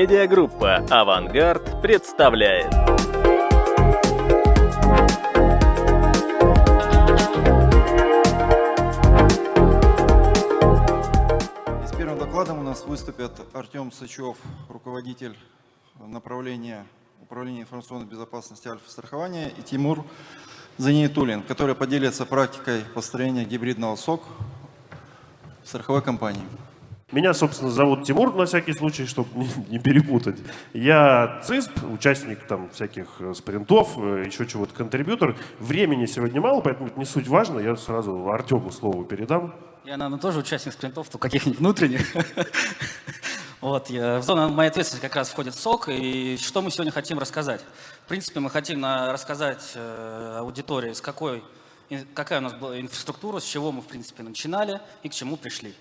Медиагруппа «Авангард» представляет. с первым докладом у нас выступят Артем Сычев, руководитель направления управления информационной безопасности Альфа-страхования, и Тимур Заниетулин, который поделится практикой построения гибридного СОК в страховой компании. Меня, собственно, зовут Тимур, на всякий случай, чтобы не, не перепутать. Я ЦИСП, участник там всяких э, спринтов, э, еще чего-то, контрибьютор. Времени сегодня мало, поэтому это не суть важно. Я сразу Артему слово передам. Я, наверное, тоже участник спринтов, то каких-нибудь внутренних. Вот, я, в зону моей ответственности как раз входит СОК, и что мы сегодня хотим рассказать? В принципе, мы хотим на, рассказать э, аудитории, с какой, какая у нас была инфраструктура, с чего мы, в принципе, начинали и к чему пришли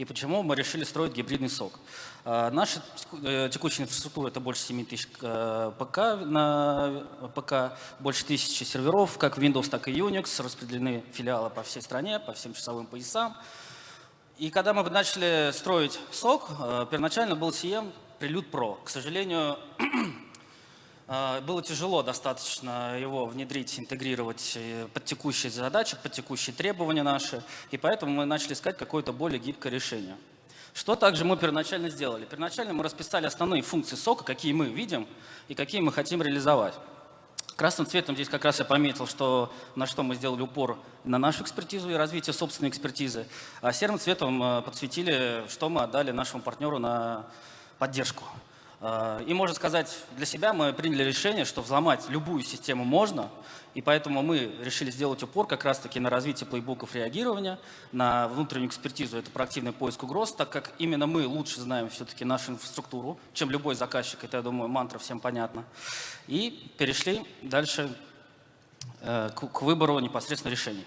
и почему мы решили строить гибридный сок. А, наша э, текущая инфраструктура – это больше 7 тысяч э, ПК на ПК, больше тысячи серверов, как Windows, так и Unix, распределены филиалы по всей стране, по всем часовым поясам. И когда мы начали строить сок, э, первоначально был CM Prelude Pro. К сожалению, было тяжело достаточно его внедрить, интегрировать э, под текущие задачи, под текущие требования наши, и поэтому мы начали искать какое-то более гибкое решение. Что также мы первоначально сделали? Первоначально мы расписали основные функции сока, какие мы видим и какие мы хотим реализовать. Красным цветом здесь как раз я пометил, что, на что мы сделали упор на нашу экспертизу и развитие собственной экспертизы, а серым цветом э, подсветили, что мы отдали нашему партнеру на поддержку. А, и можно сказать, для себя мы приняли решение, что взломать любую систему можно, и поэтому мы решили сделать упор как раз-таки на развитие плейбуков реагирования, на внутреннюю экспертизу, это проактивный поиск угроз, так как именно мы лучше знаем все-таки нашу инфраструктуру, чем любой заказчик, это, я думаю, мантра всем понятно. И перешли дальше э, к выбору непосредственно решений.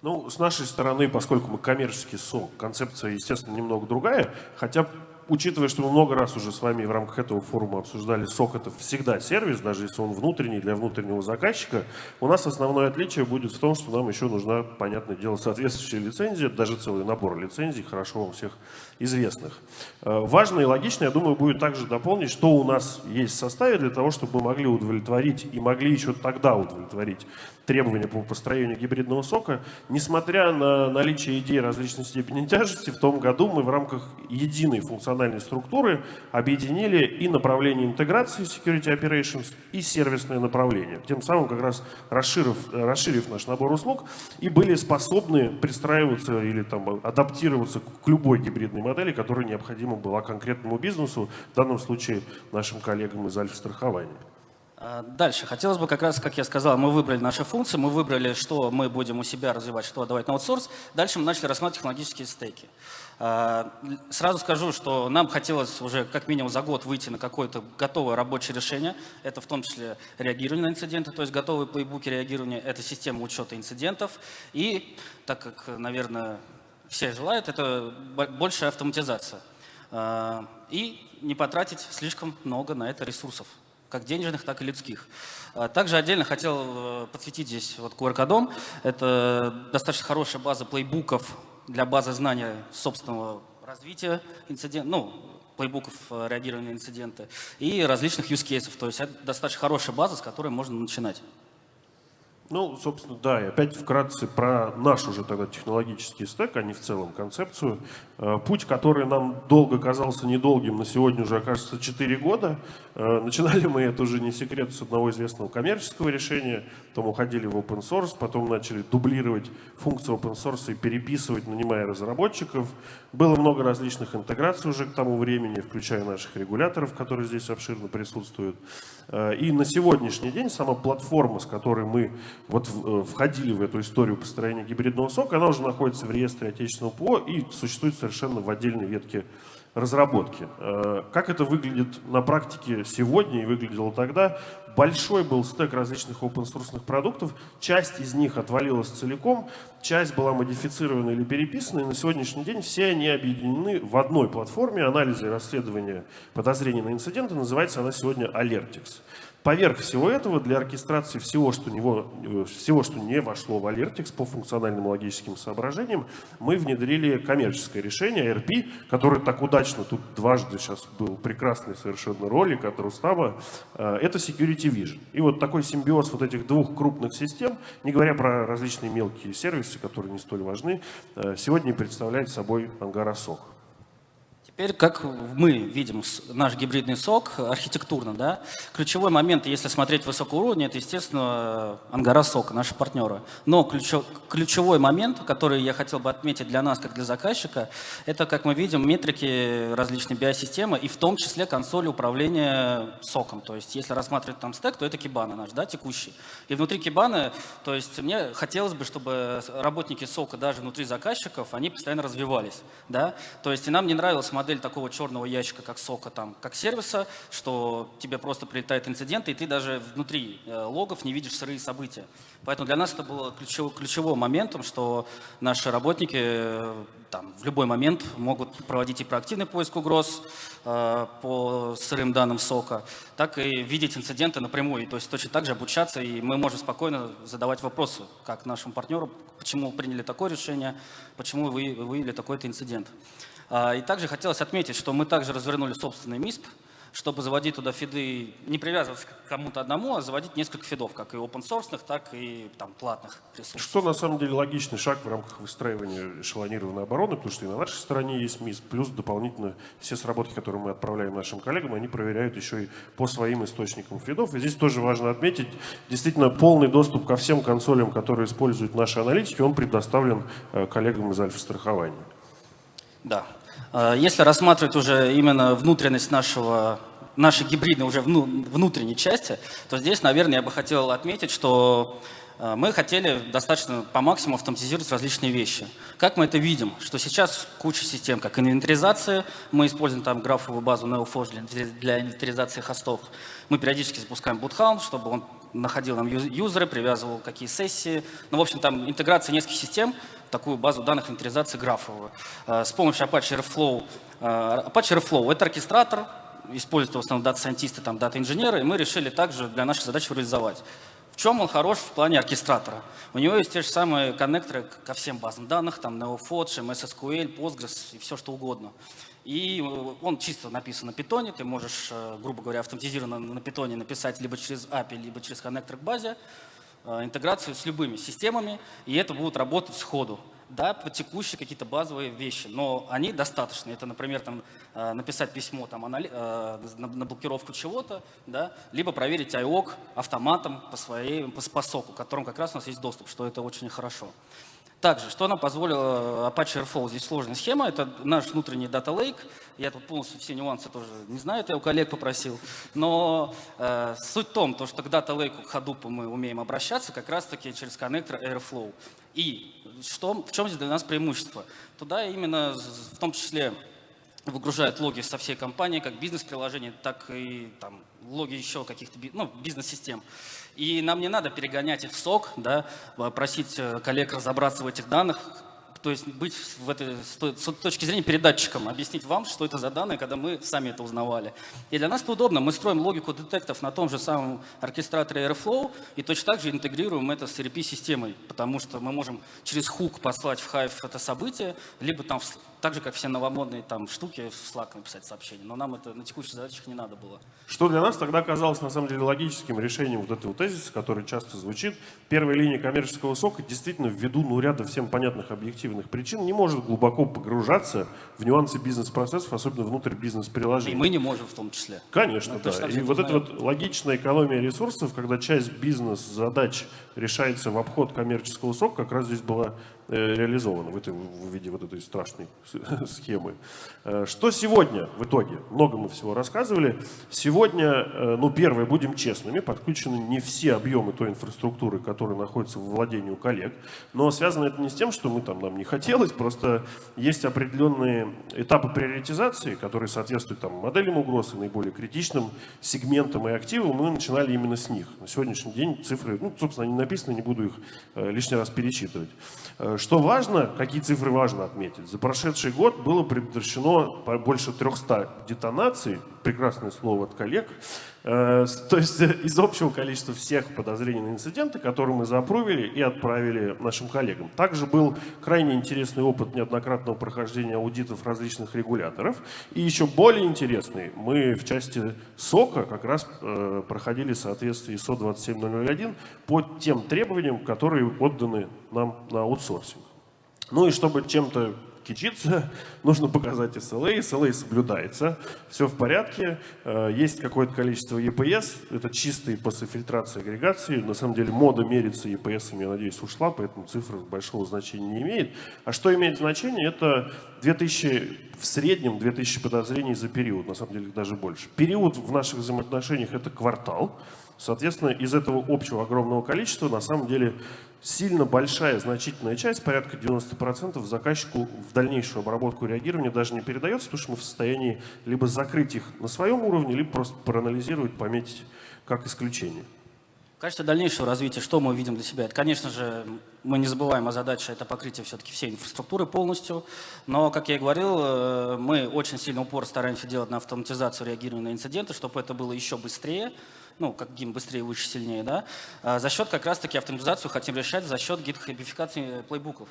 Ну, с нашей стороны, поскольку мы коммерческий СОК, концепция, естественно, немного другая, хотя учитывая, что мы много раз уже с вами в рамках этого форума обсуждали, сок это всегда сервис, даже если он внутренний для внутреннего заказчика, у нас основное отличие будет в том, что нам еще нужна, понятное дело, соответствующая лицензия, даже целый набор лицензий, хорошо вам всех известных. Э, важно и логично, я думаю, будет также дополнить, что у нас есть в составе для того, чтобы мы могли удовлетворить и могли еще тогда удовлетворить требования по построению гибридного сока. Несмотря на наличие идей различной степени тяжести, в том году мы в рамках единой функциональной структуры объединили и направление интеграции Security Operations, и сервисное направление. Тем самым как раз расширив, расширив наш набор услуг и были способны пристраиваться или там, адаптироваться к любой гибридной модели, которая необходима была конкретному бизнесу, в данном случае нашим коллегам из Альфа-страхования. А, дальше. Хотелось бы как раз, как я сказал, мы выбрали наши функции, мы выбрали, что мы будем у себя развивать, что отдавать на аутсорс. Дальше мы начали рассматривать технологические стейки. А, сразу скажу, что нам хотелось уже как минимум за год выйти на какое-то готовое рабочее решение. Это в том числе реагирование на инциденты, то есть готовые плейбуки реагирования, это система учета инцидентов. И, так как, наверное, все желают, это большая автоматизация. А, и не потратить слишком много на это ресурсов как денежных, так и людских. А, также отдельно хотел э, подсветить здесь вот QR-кодом. Это достаточно хорошая база плейбуков для базы знания собственного развития инцидента, ну, плейбуков э, реагирования на инциденты и различных use cases. То есть это достаточно хорошая база, с которой можно начинать. Ну, собственно, да, и опять вкратце про наш уже тогда технологический стек, а не в целом концепцию. Э, путь, который нам долго казался недолгим, на сегодня уже окажется 4 года. Э, начинали мы это уже не секрет с одного известного коммерческого решения, потом уходили в open source, потом начали дублировать функции open source и переписывать, нанимая разработчиков. Было много различных интеграций уже к тому времени, включая наших регуляторов, которые здесь обширно присутствуют. Э, и на сегодняшний день сама платформа, с которой мы вот э, входили в эту историю построения гибридного сока, она уже находится в реестре отечественного ПО и существует совершенно в отдельной ветке разработки. Э, как это выглядит на практике сегодня и выглядело тогда? Большой был стек различных open source продуктов, часть из них отвалилась целиком, часть была модифицирована или переписана, и на сегодняшний день все они объединены в одной платформе анализа и расследования подозрений на инциденты. Называется она сегодня Alertix. Поверх всего этого, для оркестрации всего, что, него, э, всего, что не вошло в Alertix по функциональным логическим соображениям, мы внедрили коммерческое решение RP, которое так удачно тут дважды сейчас был прекрасный совершенно ролик от Рустама. Э, это Security Vision. И вот такой симбиоз вот этих двух крупных систем, не говоря про различные мелкие сервисы, которые не столь важны, э, сегодня представляет собой Ангара Сок. Теперь, как мы видим наш гибридный сок архитектурно, да, ключевой момент, если смотреть высокого уровня, это, естественно, Ангара Сок, наши партнеры. Но ключев, ключевой момент, который я хотел бы отметить для нас, как для заказчика, это, как мы видим, метрики различной биосистемы и в том числе консоли управления соком. То есть, если рассматривать там стек, то это кибана наш, да, текущий. И внутри кибаны, то есть, мне хотелось бы, чтобы работники сока даже внутри заказчиков, они постоянно развивались, да. То есть, и нам не нравилось модель такого черного ящика, как сока, там, как сервиса, что тебе просто прилетает инцидент, и ты даже внутри э, логов не видишь сырые события. Поэтому для нас это было ключевым, ключевым моментом, что наши работники э, там, в любой момент могут проводить и проактивный поиск угроз э, по сырым данным сока, так и видеть инциденты напрямую. То есть точно так же обучаться, и мы можем спокойно задавать вопросы, как нашему партнеру, почему приняли такое решение, почему вы выявили такой-то инцидент. А, и также хотелось отметить, что мы также развернули собственный МИСП, чтобы заводить туда фиды, не привязываться к кому-то одному, а заводить несколько фидов, как и open source, так и там, платных ресурсов. Что на самом деле логичный шаг в рамках выстраивания эшелонированной обороны, потому что и на нашей стороне есть МИС, плюс дополнительно все сработки, которые мы отправляем нашим коллегам, они проверяют еще и по своим источникам фидов. И здесь тоже важно отметить, действительно полный доступ ко всем консолям, которые используют наши аналитики, он предоставлен э, коллегам из альфа-страхования. Да, если рассматривать уже именно внутренность нашего, нашей гибридной уже внутренней части, то здесь, наверное, я бы хотел отметить, что э, мы хотели достаточно по максимуму автоматизировать различные вещи. Как мы это видим? Что сейчас куча систем, как инвентаризация, мы используем там графовую базу NeoForge для инвентаризации хостов. Мы периодически запускаем Boothound, чтобы он находил нам юзеры, привязывал какие сессии. Ну, в общем, там интеграция нескольких систем, такую базу данных инвентаризации графовую. Э, с помощью Apache Airflow. Э, Apache Airflow — это оркестратор, используют в основном дата-сайентисты, там, дата-инженеры, и мы решили также для нашей задачи реализовать. В чем он хорош в плане оркестратора? У него есть те же самые коннекторы ко всем базам данных, там NeoFodge, MSSQL, Postgres и все что угодно. И э, он чисто написан на питоне, ты можешь, грубо говоря, автоматизированно на питоне написать либо через API, либо через коннектор к базе, Э, интеграцию с любыми системами, и это будут работать сходу. Да, по текущие какие-то базовые вещи, но они достаточны. Это, например, там, э, написать письмо там, э, на блокировку чего-то, да, либо проверить IOC автоматом по, своей, по, по соку, к которому как раз у нас есть доступ, что это очень хорошо. Также, что нам позволило Apache Airflow? Здесь сложная схема, это наш внутренний Data Lake. Я тут полностью все нюансы тоже не знаю, это я у коллег попросил. Но э, суть в том, то, что к Data Lake, к Hadoop мы умеем обращаться как раз-таки через коннектор Airflow. И что, в чем здесь для нас преимущество? Туда именно в том числе выгружают логи со всей компании, как бизнес-приложения, так и там, логи еще каких-то ну, бизнес-систем. И нам не надо перегонять их в сок, да, просить э, коллег разобраться в этих данных, то есть быть в этой, с точки зрения передатчиком, объяснить вам, что это за данные, когда мы сами это узнавали. И для нас это удобно. Мы строим логику детектов на том же самом оркестраторе Airflow и точно так же интегрируем это с ERP-системой, потому что мы можем через хук послать в Hive это событие, либо там так же, как все новомодные там штуки в Slack написать сообщение. Но нам это на текущих задачах не надо было. Что для нас тогда казалось на самом деле логическим решением вот этого тезиса, который часто звучит. Первая линия коммерческого сока действительно ввиду ну, ряда всем понятных объективных причин не может глубоко погружаться в нюансы бизнес-процессов, особенно внутрь бизнес-приложений. И мы не можем в том числе. Конечно, да. И вот эта вот логичная экономия ресурсов, когда часть бизнес-задач решается в обход коммерческого сока, как раз здесь была реализовано в, этой, в виде вот этой страшной схемы. Э, что сегодня в итоге? Много мы всего рассказывали. Сегодня, ну первое, будем честными, подключены не все объемы той инфраструктуры, которая находится в владении у коллег, но связано это не с тем, что мы там, нам не хотелось, просто есть определенные этапы приоритизации, которые соответствуют там, моделям угроз и наиболее критичным сегментам и активам, мы начинали именно с них. На сегодняшний день цифры, ну, собственно, они написаны, не буду их э, лишний раз перечитывать. Что важно, какие цифры важно отметить? За прошедший год было предотвращено больше 300 детонаций, прекрасное слово от коллег, то есть э, из общего количества всех подозрений на инциденты, которые мы запровили и отправили нашим коллегам. Также был крайне интересный опыт неоднократного прохождения аудитов различных регуляторов. И еще более интересный, мы в части СОКа как раз э, проходили в соответствии ISO 27001 по тем требованиям, которые отданы нам на аутсорсинг. Ну и чтобы чем-то кичиться, нужно показать SLA, SLA соблюдается, все в порядке, э, есть какое-то количество EPS, это чистые после фильтрации агрегации, на самом деле мода мерится EPS, я надеюсь, ушла, поэтому цифра большого значения не имеет. А что имеет значение, это 2000, в среднем 2000 подозрений за период, на самом деле даже больше. Период в наших взаимоотношениях это квартал, Соответственно, из этого общего огромного количества, на самом деле, сильно большая, значительная часть, порядка 90% заказчику в дальнейшую обработку и реагирование даже не передается, потому что мы в состоянии либо закрыть их на своем уровне, либо просто проанализировать, пометить как исключение. В качестве дальнейшего развития, что мы видим для себя? Это, конечно же, мы не забываем о задаче, это покрытие все-таки всей инфраструктуры полностью. Но, как я и говорил, э, мы очень сильно упор стараемся делать на автоматизацию реагирования на инциденты, чтобы это было еще быстрее, ну, как гим быстрее, выше, сильнее, да, а за счет как раз-таки автоматизацию хотим решать за счет гитхабификации плейбуков.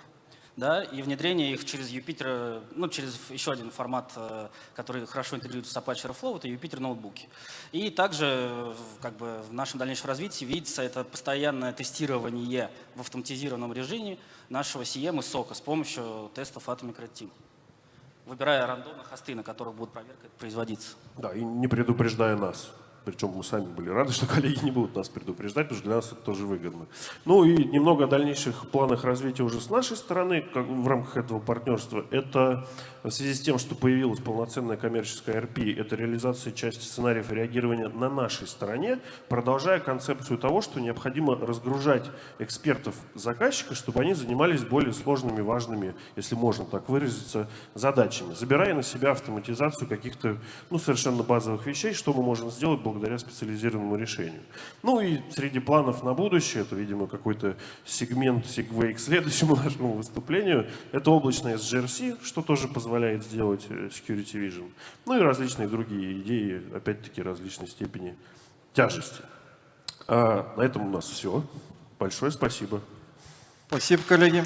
Да, и внедрение их через Юпитер, ну, через еще один формат, э, который хорошо интегрируется с Apache Airflow, это Юпитер ноутбуки. И также как бы, в нашем дальнейшем развитии видится это постоянное тестирование в автоматизированном режиме нашего CM и сока с помощью тестов Atomic Red выбирая рандомные хосты, на которых будет проверка производиться. Да, и не предупреждая нас. Причем мы сами были рады, что коллеги не будут нас предупреждать, потому что для нас это тоже выгодно. Ну и немного о дальнейших планах развития уже с нашей стороны, как в рамках этого партнерства. Это в связи с тем, что появилась полноценная коммерческая RP, это реализация части сценариев реагирования на нашей стороне, продолжая концепцию того, что необходимо разгружать экспертов заказчика, чтобы они занимались более сложными, важными, если можно так выразиться, задачами, забирая на себя автоматизацию каких-то ну, совершенно базовых вещей, что мы можем сделать благодаря специализированному решению. Ну и среди планов на будущее, это, видимо, какой-то сегмент, сегвей к следующему нашему выступлению, это облачная SGRC, что тоже позволяет сделать э, Security Vision. Ну и различные другие идеи, опять-таки, различной степени тяжести. А на этом у нас все. Большое спасибо. Спасибо, коллеги.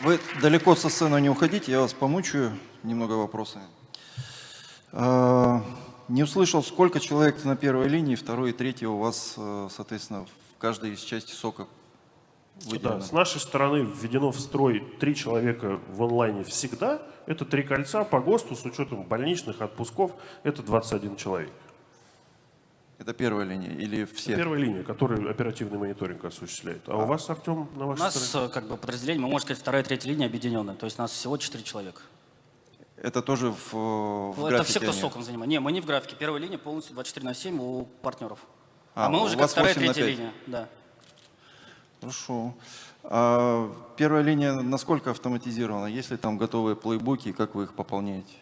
Вы далеко со сцены не уходите, я вас помучаю немного вопросами. Не услышал, сколько человек на первой линии, второй и третий у вас, э, соответственно, в каждой из части сока выделено? Да, с нашей стороны введено в строй три человека в онлайне всегда. Это три кольца по ГОСТу с учетом больничных отпусков. Это 21 человек. Это первая линия или все? Это первая линия, которая оперативный мониторинг осуществляет. А, а у вас, Артем, на вашей У нас стороне? как бы подразделение, мы можем сказать, вторая и третья линия объединенная. То есть у нас всего четыре человека. Это тоже в, в ну, Это все, кто они. соком занимается. Не, мы не в графике. Первая линия полностью 24 на 7 у партнеров. А, а мы уже как вторая, третья линия. Да. Хорошо. А первая линия насколько автоматизирована? Есть ли там готовые плейбуки, как вы их пополняете?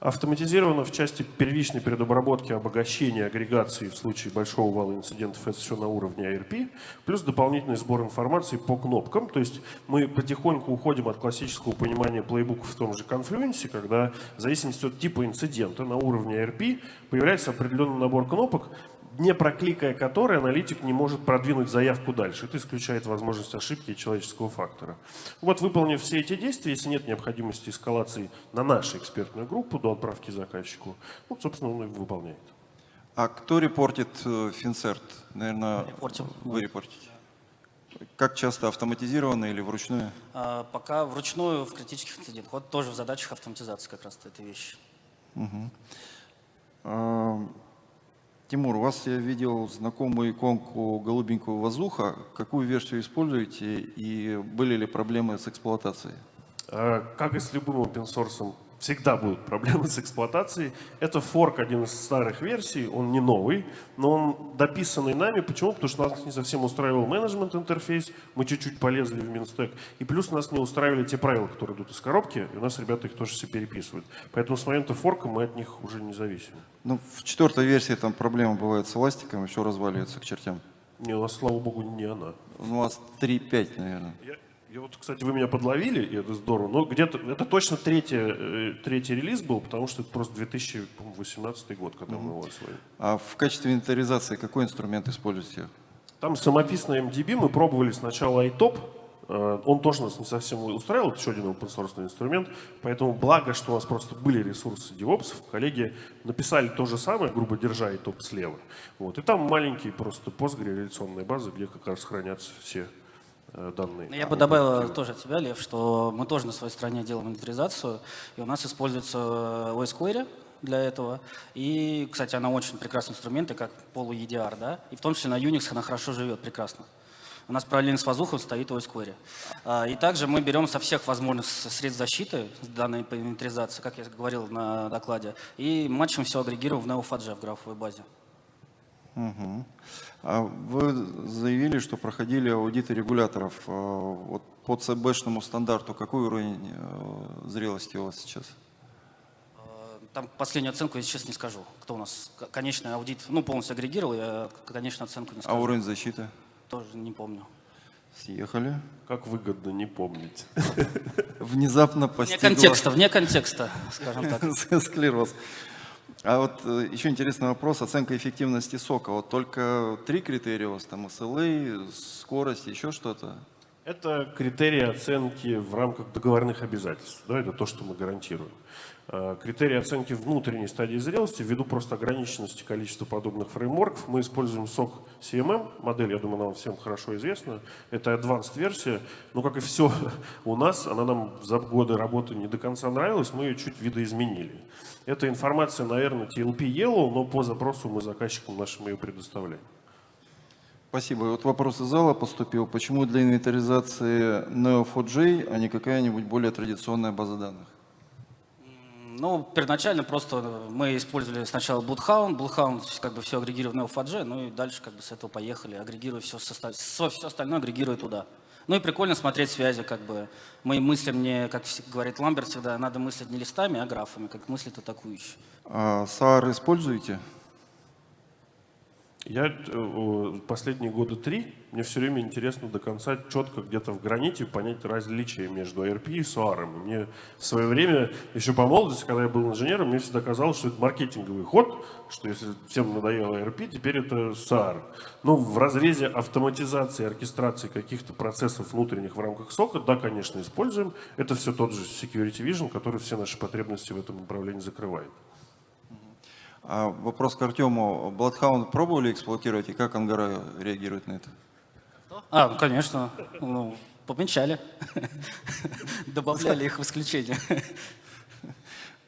Автоматизировано в части первичной предобработки, обогащения, агрегации в случае большого вала инцидентов, это все на уровне ARP, плюс дополнительный сбор информации по кнопкам. То есть мы потихоньку уходим от классического понимания плейбука в том же Confluence, когда в зависимости от типа инцидента на уровне ARP появляется определенный набор кнопок, не прокликая который аналитик не может продвинуть заявку дальше. Это исключает возможность ошибки и человеческого фактора. Вот выполнив все эти действия, если нет необходимости эскалации на нашу экспертную группу до отправки заказчику, ну, собственно, он их выполняет. А кто репортит э, Финцерт? Наверное, Репортим. вы репортите. Как часто автоматизированно или вручную? А, пока вручную в критических инцидентах. Вот тоже в задачах автоматизации как раз эта вещь. Угу. Тимур, у вас я видел знакомую иконку голубенького воздуха. Какую версию используете и были ли проблемы с эксплуатацией? Э, как и с любым open source, всегда будут проблемы с эксплуатацией. Это форк один из старых версий, он не новый, но он дописанный нами. Почему? Потому что нас не совсем устраивал менеджмент интерфейс, мы чуть-чуть полезли в Минстек, и плюс нас не устраивали те правила, которые идут из коробки, и у нас ребята их тоже все переписывают. Поэтому с момента форка мы от них уже не зависим. Ну, в четвертой версии там проблема бывает с эластиком, все разваливается к чертям. Не, у нас, слава богу, не она. Ну, у вас 3.5, наверное. Я, я вот, кстати, вы меня подловили, и это здорово. Но где-то это точно третий, э, третий релиз был, потому что это просто 2018 год, когда mm -hmm. мы его освоили. А в качестве инвентаризации какой инструмент используете? Там самописный MDB, мы пробовали сначала iTop, э, он тоже нас не совсем устраивал, это еще один open source инструмент, поэтому благо, что у нас просто были ресурсы DevOps, коллеги написали то же самое, грубо держа iTop слева. Вот. И там маленькие просто Postgre реляционные базы, где как раз хранятся все данные. Я бы добавил тоже от тебя, Лев, что мы тоже на своей стороне делаем инвентаризацию, и у нас используется OS Query для этого. И, кстати, она очень прекрасный инструмент, и как полу-EDR, да, и в том числе на Unix она хорошо живет, прекрасно. У нас параллельно с воздухом стоит OS Query. А, и также мы берем со всех возможных средств защиты данной инвентаризации, как я говорил на докладе, и матчем все агрегируем в Neo4j в графовой базе. Угу. А вы заявили, что проходили аудиты регуляторов. А, вот по ЦБшному стандарту какой уровень э, зрелости у вас сейчас? А, там последнюю оценку я сейчас не скажу. Кто у нас конечный аудит, ну, полностью агрегировал, я конечную оценку не скажу. А уровень защиты? Тоже не помню. Съехали. Как выгодно не помнить. Внезапно постигла... Вне контекста, вне контекста, скажем так. Склероз. А вот э, еще интересный вопрос, оценка эффективности сока. Вот только три критерия у вас, там SLA, скорость, еще что-то? Это критерии оценки в рамках договорных обязательств. Да, это то, что мы гарантируем. А, критерии оценки внутренней стадии зрелости, ввиду просто ограниченности количества подобных фреймворков, мы используем SOC CMM, модель, я думаю, нам всем хорошо известна. Это advanced версия, но как и все у нас, она нам за годы работы не до конца нравилась, мы ее чуть видоизменили. Эта информация, наверное, TLP Yellow, но по запросу мы заказчикам нашим ее предоставляем. Спасибо. Вот вопрос из зала поступил. Почему для инвентаризации Neo4j, а не какая-нибудь более традиционная база данных? Ну, первоначально просто мы использовали сначала Bloodhound, Bloodhound как бы все агрегировал в Neo4j, ну и дальше как бы с этого поехали, агрегируя все, все остальное агрегируя туда. Ну и прикольно смотреть связи, как бы. Мы мыслим не, как говорит Ламберт всегда, надо мыслить не листами, а графами, как мыслит атакующий. А SAR используете? Я э, последние года три, мне все время интересно до конца четко где-то в граните понять различия между ARP и SOAR. Мне в свое время, еще по молодости, когда я был инженером, мне всегда казалось, что это маркетинговый ход, что если всем надоело ARP, теперь это SOAR. Ну, в разрезе автоматизации, оркестрации каких-то процессов внутренних в рамках сока, да, конечно, используем. Это все тот же Security Vision, который все наши потребности в этом направлении закрывает. А вопрос к Артему. Bloodhound пробовали эксплуатировать и как Ангара реагирует на это? А, ну, конечно. Ну, помечали. Добавляли их в исключение.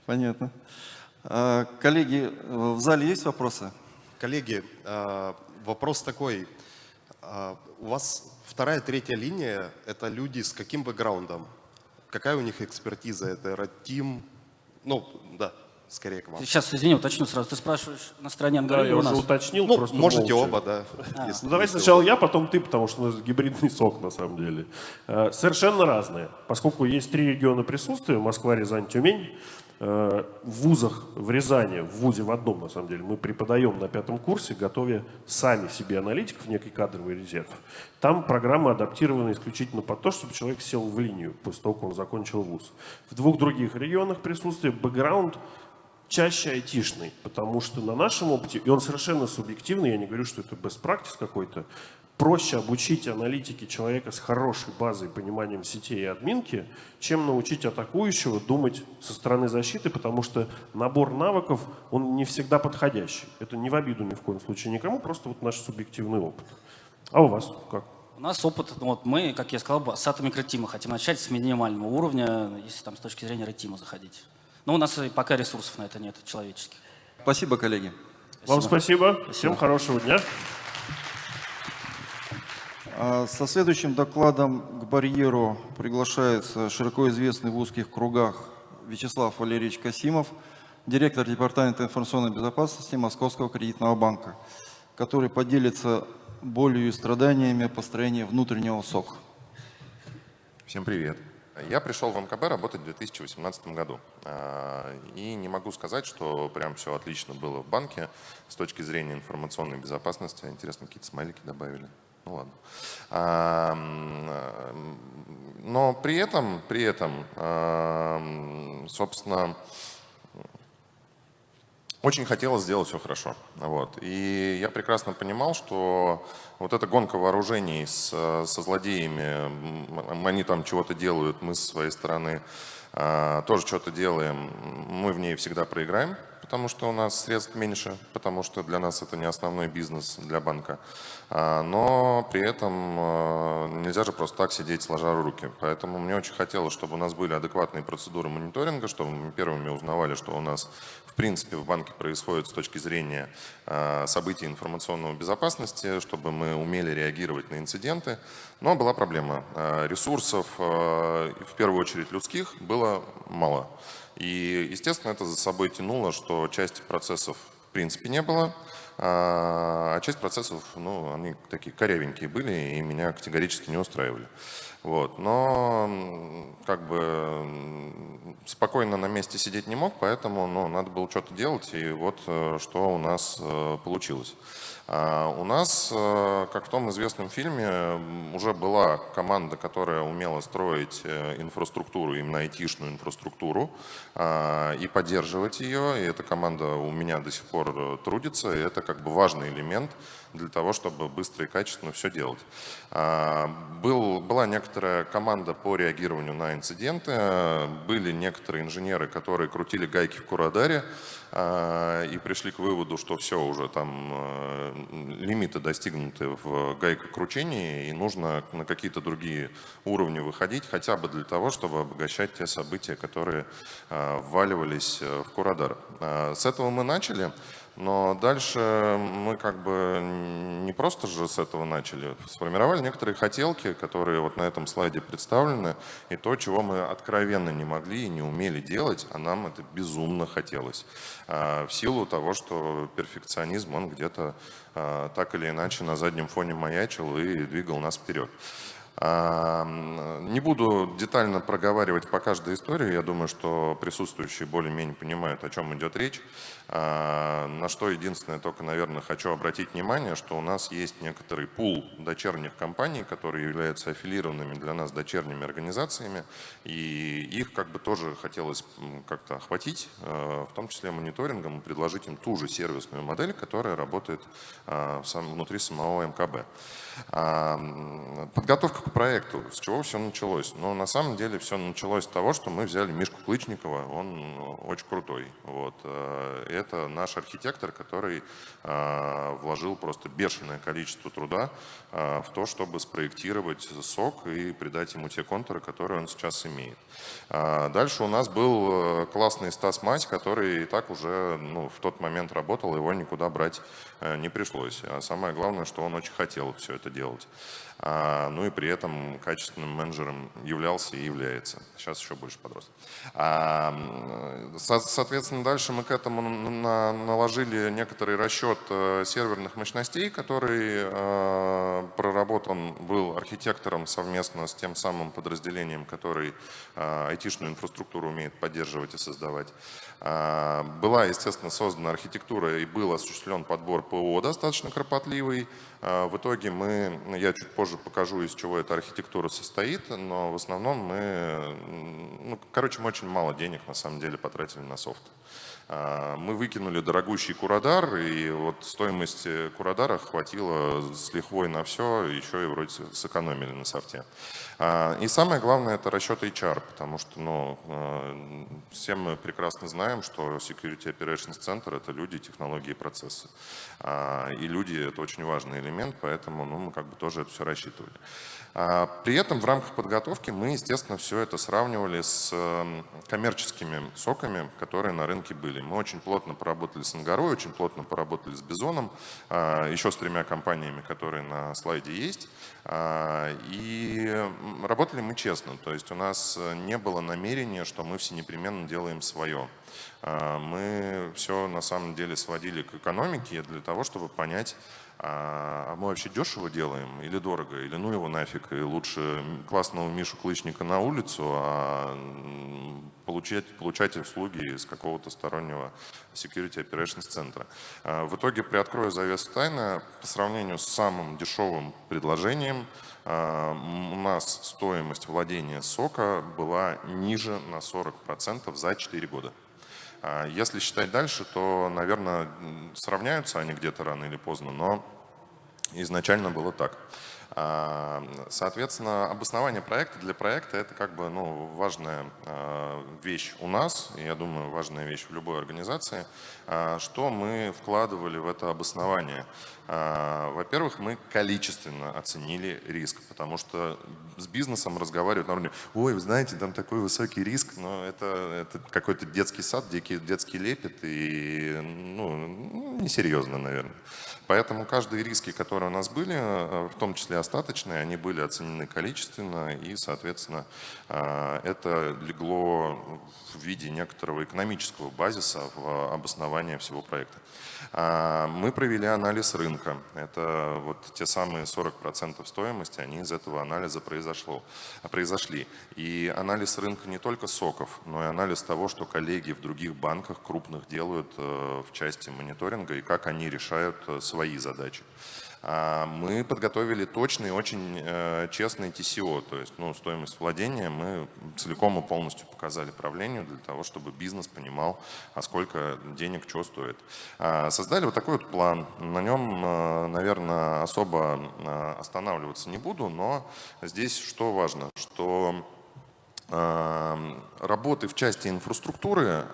Понятно. А, коллеги, в зале есть вопросы? Коллеги, а, вопрос такой. А, у вас вторая, третья линия – это люди с каким бэкграундом? Какая у них экспертиза? Это Ратим? Ну, скорее к вам. Сейчас, извини, уточню сразу. Ты спрашиваешь на стороне Ангара да, я уже уточнил, ну, просто можете молча. оба, да. А. Ну, давай сначала я, потом ты, потому что у нас гибридный сок на самом деле. Э, совершенно разные. Поскольку есть три региона присутствия, Москва, Рязань, Тюмень, э, в вузах в Рязани, в вузе в одном на самом деле, мы преподаем на пятом курсе, готовя сами себе аналитиков, некий кадровый резерв. Там программа адаптирована исключительно под то, чтобы человек сел в линию после того, как он закончил вуз. В двух других регионах присутствия бэкграунд чаще айтишный, потому что на нашем опыте, и он совершенно субъективный, я не говорю, что это best practice какой-то, проще обучить аналитики человека с хорошей базой, пониманием сетей и админки, чем научить атакующего думать со стороны защиты, потому что набор навыков, он не всегда подходящий. Это не в обиду ни в коем случае никому, просто вот наш субъективный опыт. А у вас как? У нас опыт, ну вот мы, как я сказал, с атомикротима хотим начать с минимального уровня, если там с точки зрения ретима заходить. Но у нас пока ресурсов на это нет, человеческих. Спасибо, коллеги. Вам спасибо. Всем хорошего дня. А Со следующим докладом к барьеру приглашается широко известный в узких кругах Вячеслав Валерьевич Касимов, директор Департамента информационной безопасности Московского кредитного банка, который поделится болью и страданиями построения внутреннего СОК. Всем привет. Я пришел в МКБ работать в 2018 году. А, И не могу сказать, что прям все отлично было в банке с точки зрения информационной безопасности. Интересно, какие-то смайлики добавили. Ну ладно. Но при этом, при этом, собственно, очень хотелось сделать все хорошо. Вот. И я прекрасно понимал, что вот эта гонка вооружений с, со злодеями, они там чего-то делают, мы со своей стороны а, тоже что-то делаем, мы в ней всегда проиграем, потому что у нас средств меньше, потому что для нас это не основной бизнес для банка. А, Но при этом а, нельзя же просто так сидеть сложа руки. Поэтому мне очень хотелось, чтобы у нас были адекватные процедуры мониторинга, чтобы мы первыми узнавали, что у нас принципе в банке происходит с точки зрения а, событий информационной безопасности, чтобы мы умели реагировать на инциденты. Но была проблема. А, Ресурсов, а, в первую очередь людских, было мало. И, естественно, это за собой тянуло, что части процессов в принципе не было, а часть процессов, ну, они такие корявенькие были и меня категорически не устраивали. Вот. Но как бы спокойно на месте сидеть не мог, поэтому ну, надо было что-то делать, и вот э, что у нас э, получилось. А У нас, э, как в том известном фильме, уже была команда, которая умела строить инфраструктуру, именно айтишную инфраструктуру, а, и поддерживать ее. И эта команда у меня до сих пор трудится, и это как бы важный элемент для того, чтобы быстро и качественно все делать. А, Был, была некоторая команда по реагированию на инциденты, э, были некоторые инженеры, которые крутили гайки в Курадаре, а, и пришли к выводу, что все, уже там э, лимиты достигнуты в гайкокручении, и нужно на какие-то другие уровни выходить, хотя бы для того, чтобы обогащать те события, которые а, вваливались э, в Курадар. А, С этого мы начали. Но дальше мы как бы не просто же с этого начали. Сформировали некоторые хотелки, которые вот на этом слайде представлены, и то, чего мы откровенно не могли и не умели делать, а нам это безумно хотелось. А, В силу того, что перфекционизм, он где-то а, так или иначе на заднем фоне маячил и двигал нас вперед. А, Не буду детально проговаривать по каждой истории. Я думаю, что присутствующие более-менее понимают, о чем идет речь. А, На что единственное, только, наверное, хочу обратить внимание, что у нас есть некоторый пул дочерних компаний, которые являются аффилированными для нас дочерними организациями. И их как бы тоже хотелось как-то охватить, э, в том числе мониторингом, и предложить им ту же сервисную модель, которая работает а, внутри самого МКБ. Подготовка к проекту. С чего все началось? Ну, на самом деле все началось с того, что мы взяли Мишку Клычникова, он очень крутой. Вот. э, Это наш архитектор, который а, вложил просто бешеное количество труда а, в то, чтобы спроектировать сок и придать ему те контуры, которые он сейчас имеет. Дальше у нас был э, классный Стас Мать, который и так уже ну, в тот момент работал, его никуда брать э, не пришлось. А самое главное, что он очень хотел все это делать. А, ну и при этом качественным менеджером являлся и является. Сейчас еще больше подрос. А, со- соответственно, дальше мы к этому на- наложили некоторый расчет э, серверных мощностей, который э, проработан был архитектором совместно с тем самым подразделением, который э, айтишную инфраструктуру умеет поддерживать и создавать. А, Была, естественно, создана архитектура и был осуществлен подбор ПО достаточно кропотливый. А, В итоге мы, я чуть позже покажу, из чего эта архитектура состоит, но в основном мы, ну, короче, мы очень мало денег на самом деле потратили на софт. А, Мы выкинули дорогущий Курадар, и вот стоимость э, Курадара хватило с лихвой на все, еще и вроде сэкономили на софте. А, И самое главное это расчет HR, потому что ну, э, все мы прекрасно знаем, что Security Operations Center это люди, технологии и процессы. А, И люди это очень важный элемент, поэтому ну, мы как бы тоже это все рассчитывали. А, При этом в рамках подготовки мы, естественно, все это сравнивали с эм, коммерческими соками, которые на рынке были. Мы очень плотно поработали с Ангарой, очень плотно поработали с Бизоном, еще с тремя компаниями, которые на слайде есть. И работали мы честно, то есть у нас не было намерения, что мы все непременно делаем свое. Мы все на самом деле сводили к экономике для того, чтобы понять, а мы вообще дешево делаем или дорого, или ну его нафиг, и лучше классного Мишу Клычника на улицу, а получать, получать услуги из какого-то стороннего security operations центра. А в итоге, приоткрою завесу тайны, по сравнению с самым дешевым предложением, а, у нас стоимость владения сока была ниже на 40% за 4 года. А если считать дальше, то, наверное, сравняются они где-то рано или поздно, но изначально было так. А, соответственно, обоснование проекта для проекта это как бы ну, важная а, вещь у нас, и я думаю, важная вещь в любой организации, что мы вкладывали в это обоснование. Во-первых, мы количественно оценили риск, потому что с бизнесом разговаривают на уровне, ой, вы знаете, там такой высокий риск, но это, это какой-то детский сад, детский, детский лепет, и ну, несерьезно, наверное. Поэтому каждые риски, которые у нас были, э, в том числе остаточные, они были оценены количественно, и, соответственно, э, это легло в виде некоторого экономического базиса в обоснование всего проекта. А, мы провели анализ рынка. Это вот те самые 40% стоимости, они из этого анализа произошло, произошли. И анализ рынка не только соков, но и анализ того, что коллеги в других банках крупных делают э, в части мониторинга и как они решают свои задачи. А, мы подготовили точный, очень э, честный TCO, то есть ну, стоимость владения мы целиком и полностью показали правлению для того, чтобы бизнес понимал, а сколько денег что стоит. А, создали вот такой вот план. На нем, э, наверное, особо э, останавливаться не буду, но здесь что важно, что Работы в части инфраструктуры,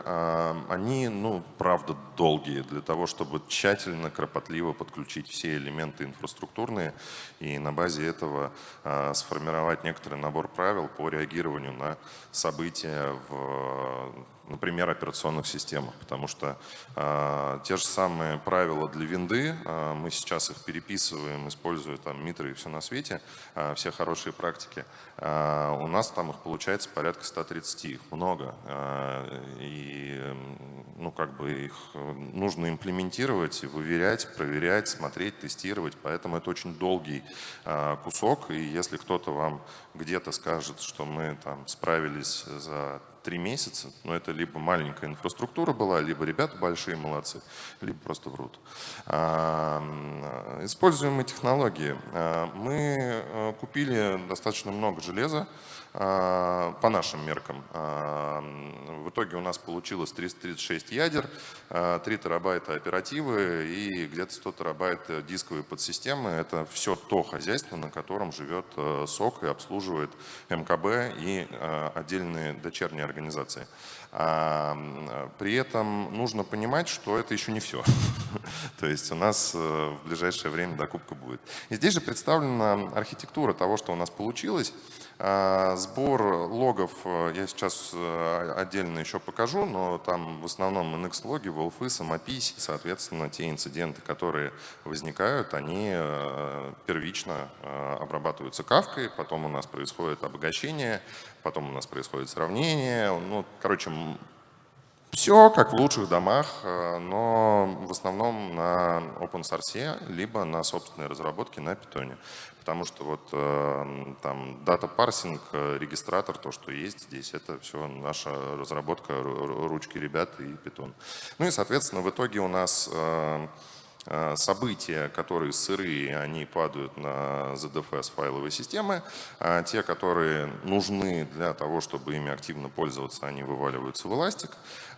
они, ну, правда, долгие для того, чтобы тщательно, кропотливо подключить все элементы инфраструктурные и на базе этого а, сформировать некоторый набор правил по реагированию на события в например, операционных системах, потому что э, те же самые правила для винды, э, мы сейчас их переписываем, используя там митры и все на свете, э, все хорошие практики, э, у нас там их получается порядка 130, их много, э, и ну, как бы их нужно имплементировать, выверять, проверять, смотреть, тестировать, поэтому это очень долгий э, кусок, и если кто-то вам где-то скажет, что мы там справились за три месяца, но это либо маленькая инфраструктура была, либо ребята большие молодцы, либо просто врут. А, используемые технологии. А, мы э, купили достаточно много железа, по нашим меркам. А, в итоге у нас получилось 336 ядер, 3 а, терабайта оперативы и где-то 100 терабайт дисковые подсистемы. Это все то хозяйство, на котором живет СОК и обслуживает МКБ и отдельные дочерние организации. При этом нужно понимать, что это еще не все. То есть у нас э, в ближайшее время докупка будет. И здесь же представлена архитектура того, что у нас получилось. А, сбор логов э, я сейчас э, отдельно еще покажу, но там в основном NX-логи, WolfI, самопись, соответственно, те инциденты, которые возникают, они первично обрабатываются кавкой, потом у нас происходит обогащение, потом у нас происходит сравнение. Ну, короче, все как в лучших домах, но в основном на open source, либо на собственной разработке на питоне потому что вот э, там дата парсинг, э, регистратор, то, что есть здесь, это все наша разработка, ручки ребят и питон. Ну и, соответственно, в итоге у нас э, события, которые сырые, они падают на ZFS файловые системы, а те, которые нужны для того, чтобы ими активно пользоваться, они вываливаются в Elastic.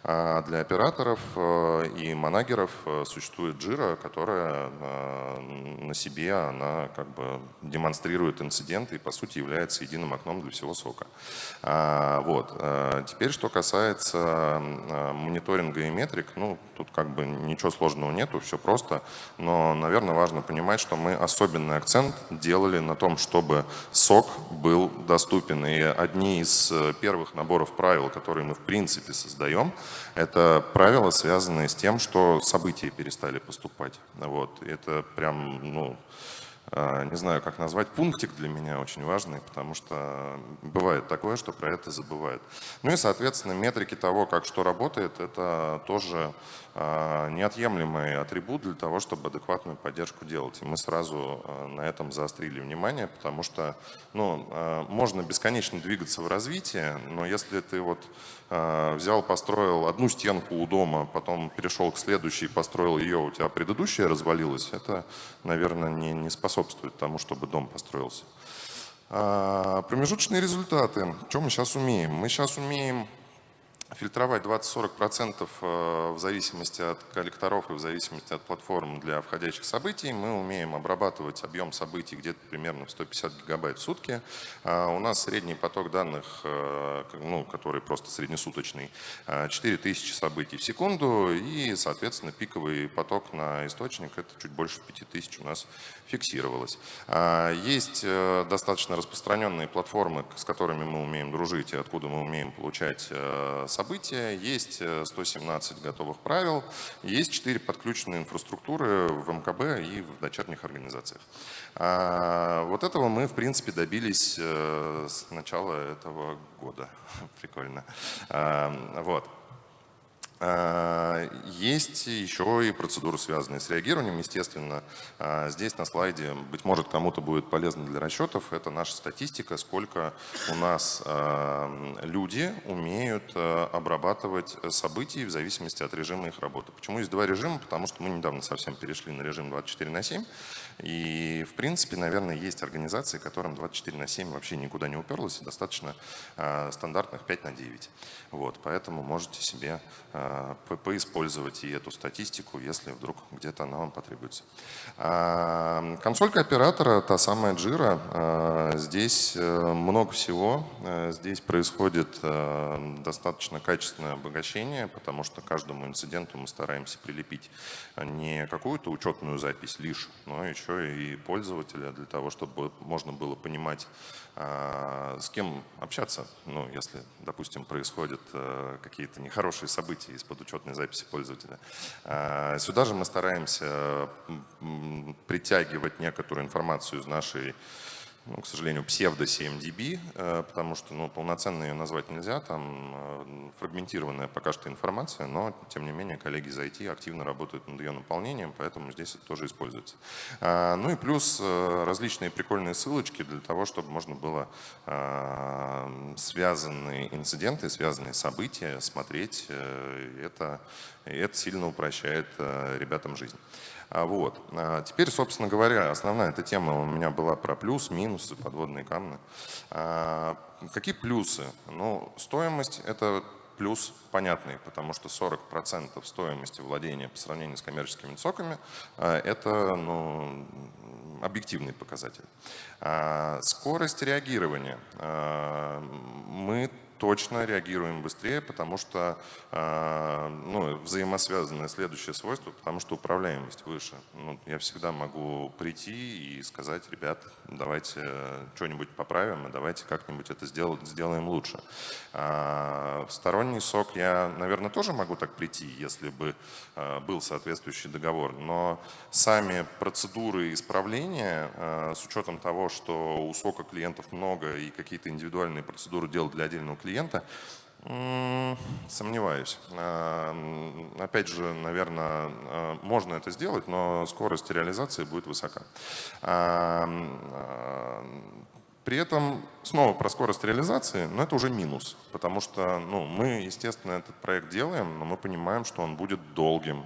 А для операторов э, и манагеров э, существует Jira, которая э, на себе она как бы демонстрирует инциденты и по сути является единым окном для всего сока. А, вот. Теперь, что касается мониторинга и метрик, ну, тут как бы ничего сложного нету, все просто, но, наверное, важно понимать, что мы особенный акцент делали на том, чтобы сок был доступен. И одни из первых наборов правил, которые мы в принципе создаем – Это правила, связанные с тем, что события перестали поступать. Вот. Это прям, ну, а, не знаю, как назвать, пунктик для меня очень важный, потому что бывает такое, что про это забывают. Ну и, соответственно, метрики того, как что работает, это тоже а, неотъемлемый атрибут для того, чтобы адекватную поддержку делать. И мы сразу а, на этом заострили внимание, потому что ну, можно бесконечно двигаться в развитии, но если ты вот взял, построил одну стенку у дома, потом перешел к следующей, построил ее, у тебя предыдущая развалилась, это, наверное, не, не способствует тому, чтобы дом построился. Промежуточные результаты. Что мы сейчас умеем? Мы сейчас умеем фильтровать 20-40% э, в зависимости от коллекторов и в зависимости от платформ для входящих событий. Мы умеем обрабатывать объем событий где-то примерно в 150 гигабайт в сутки. А у нас средний поток данных, э, ну, который просто среднесуточный, 4000 э, событий в секунду. И, соответственно, пиковый поток на источник, это чуть больше 5000 у нас фиксировалось. А, есть достаточно распространенные платформы, с которыми мы умеем дружить и откуда мы умеем получать события, есть 117 э, готовых правил, есть 4 подключенные инфраструктуры в МКБ и в дочерних организациях. А, вот этого мы, в принципе, добились э, с начала этого года. Прикольно. Вот. А, есть еще и процедуры, связанные с реагированием. Естественно, а, здесь на слайде, быть может, кому-то будет полезно для расчетов, это наша статистика, сколько у нас а, люди умеют обрабатывать события в зависимости от режима их работы. Почему есть два режима? Потому что мы недавно совсем перешли на режим 24 на 7. И, в принципе, наверное, есть организации, которым 24 на 7 вообще никуда не уперлось, и достаточно стандартных 5 на 9. Вот, поэтому можете себе поиспользовать и эту статистику, если вдруг где-то она вам потребуется. А, консолька оператора, та самая Jira, а, здесь э, много всего, э, здесь происходит э, достаточно качественное обогащение, потому что каждому инциденту мы стараемся прилепить не какую-то учетную запись лишь, но еще и пользователя для того, чтобы можно было понимать, а, с кем общаться, ну, если, допустим, происходят какие-то нехорошие события из-под учетной записи пользователя. А, сюда же мы стараемся притягивать некоторую информацию из нашей ну, к сожалению, псевдо-CMDB, э, потому что ну, полноценно ее назвать нельзя, там э, фрагментированная пока что информация, но, тем не менее, коллеги из IT активно работают над ее наполнением, поэтому здесь это тоже используется. А, ну и плюс э, различные прикольные ссылочки для того, чтобы можно было связанные инциденты, связанные события смотреть. Это, это сильно упрощает ребятам жизнь. А вот. А теперь, собственно говоря, основная эта тема у меня была про плюс, минусы, подводные камни. А какие плюсы? Ну, стоимость – это плюс понятный, потому что 40% стоимости владения по сравнению с коммерческими соками – это ну, объективный показатель. Скорость реагирования. Мы точно реагируем быстрее, потому что э, ну, взаимосвязанное следующее свойство, потому что управляемость выше. Ну, я всегда могу прийти и сказать, ребят, давайте что-нибудь поправим, и давайте как-нибудь это сделать, сделаем лучше. А, сторонний сок я, наверное, тоже могу так прийти, если бы э, был соответствующий договор, но сами процедуры исправления, э, с учетом того, что у сока клиентов много и какие-то индивидуальные процедуры делать для отдельного клиента, клиента? Сомневаюсь. А, опять же, наверное, а, можно это сделать, но скорость реализации будет высока. А, при этом снова про скорость реализации, но это уже минус, потому что ну, мы, естественно, этот проект делаем, но мы понимаем, что он будет долгим.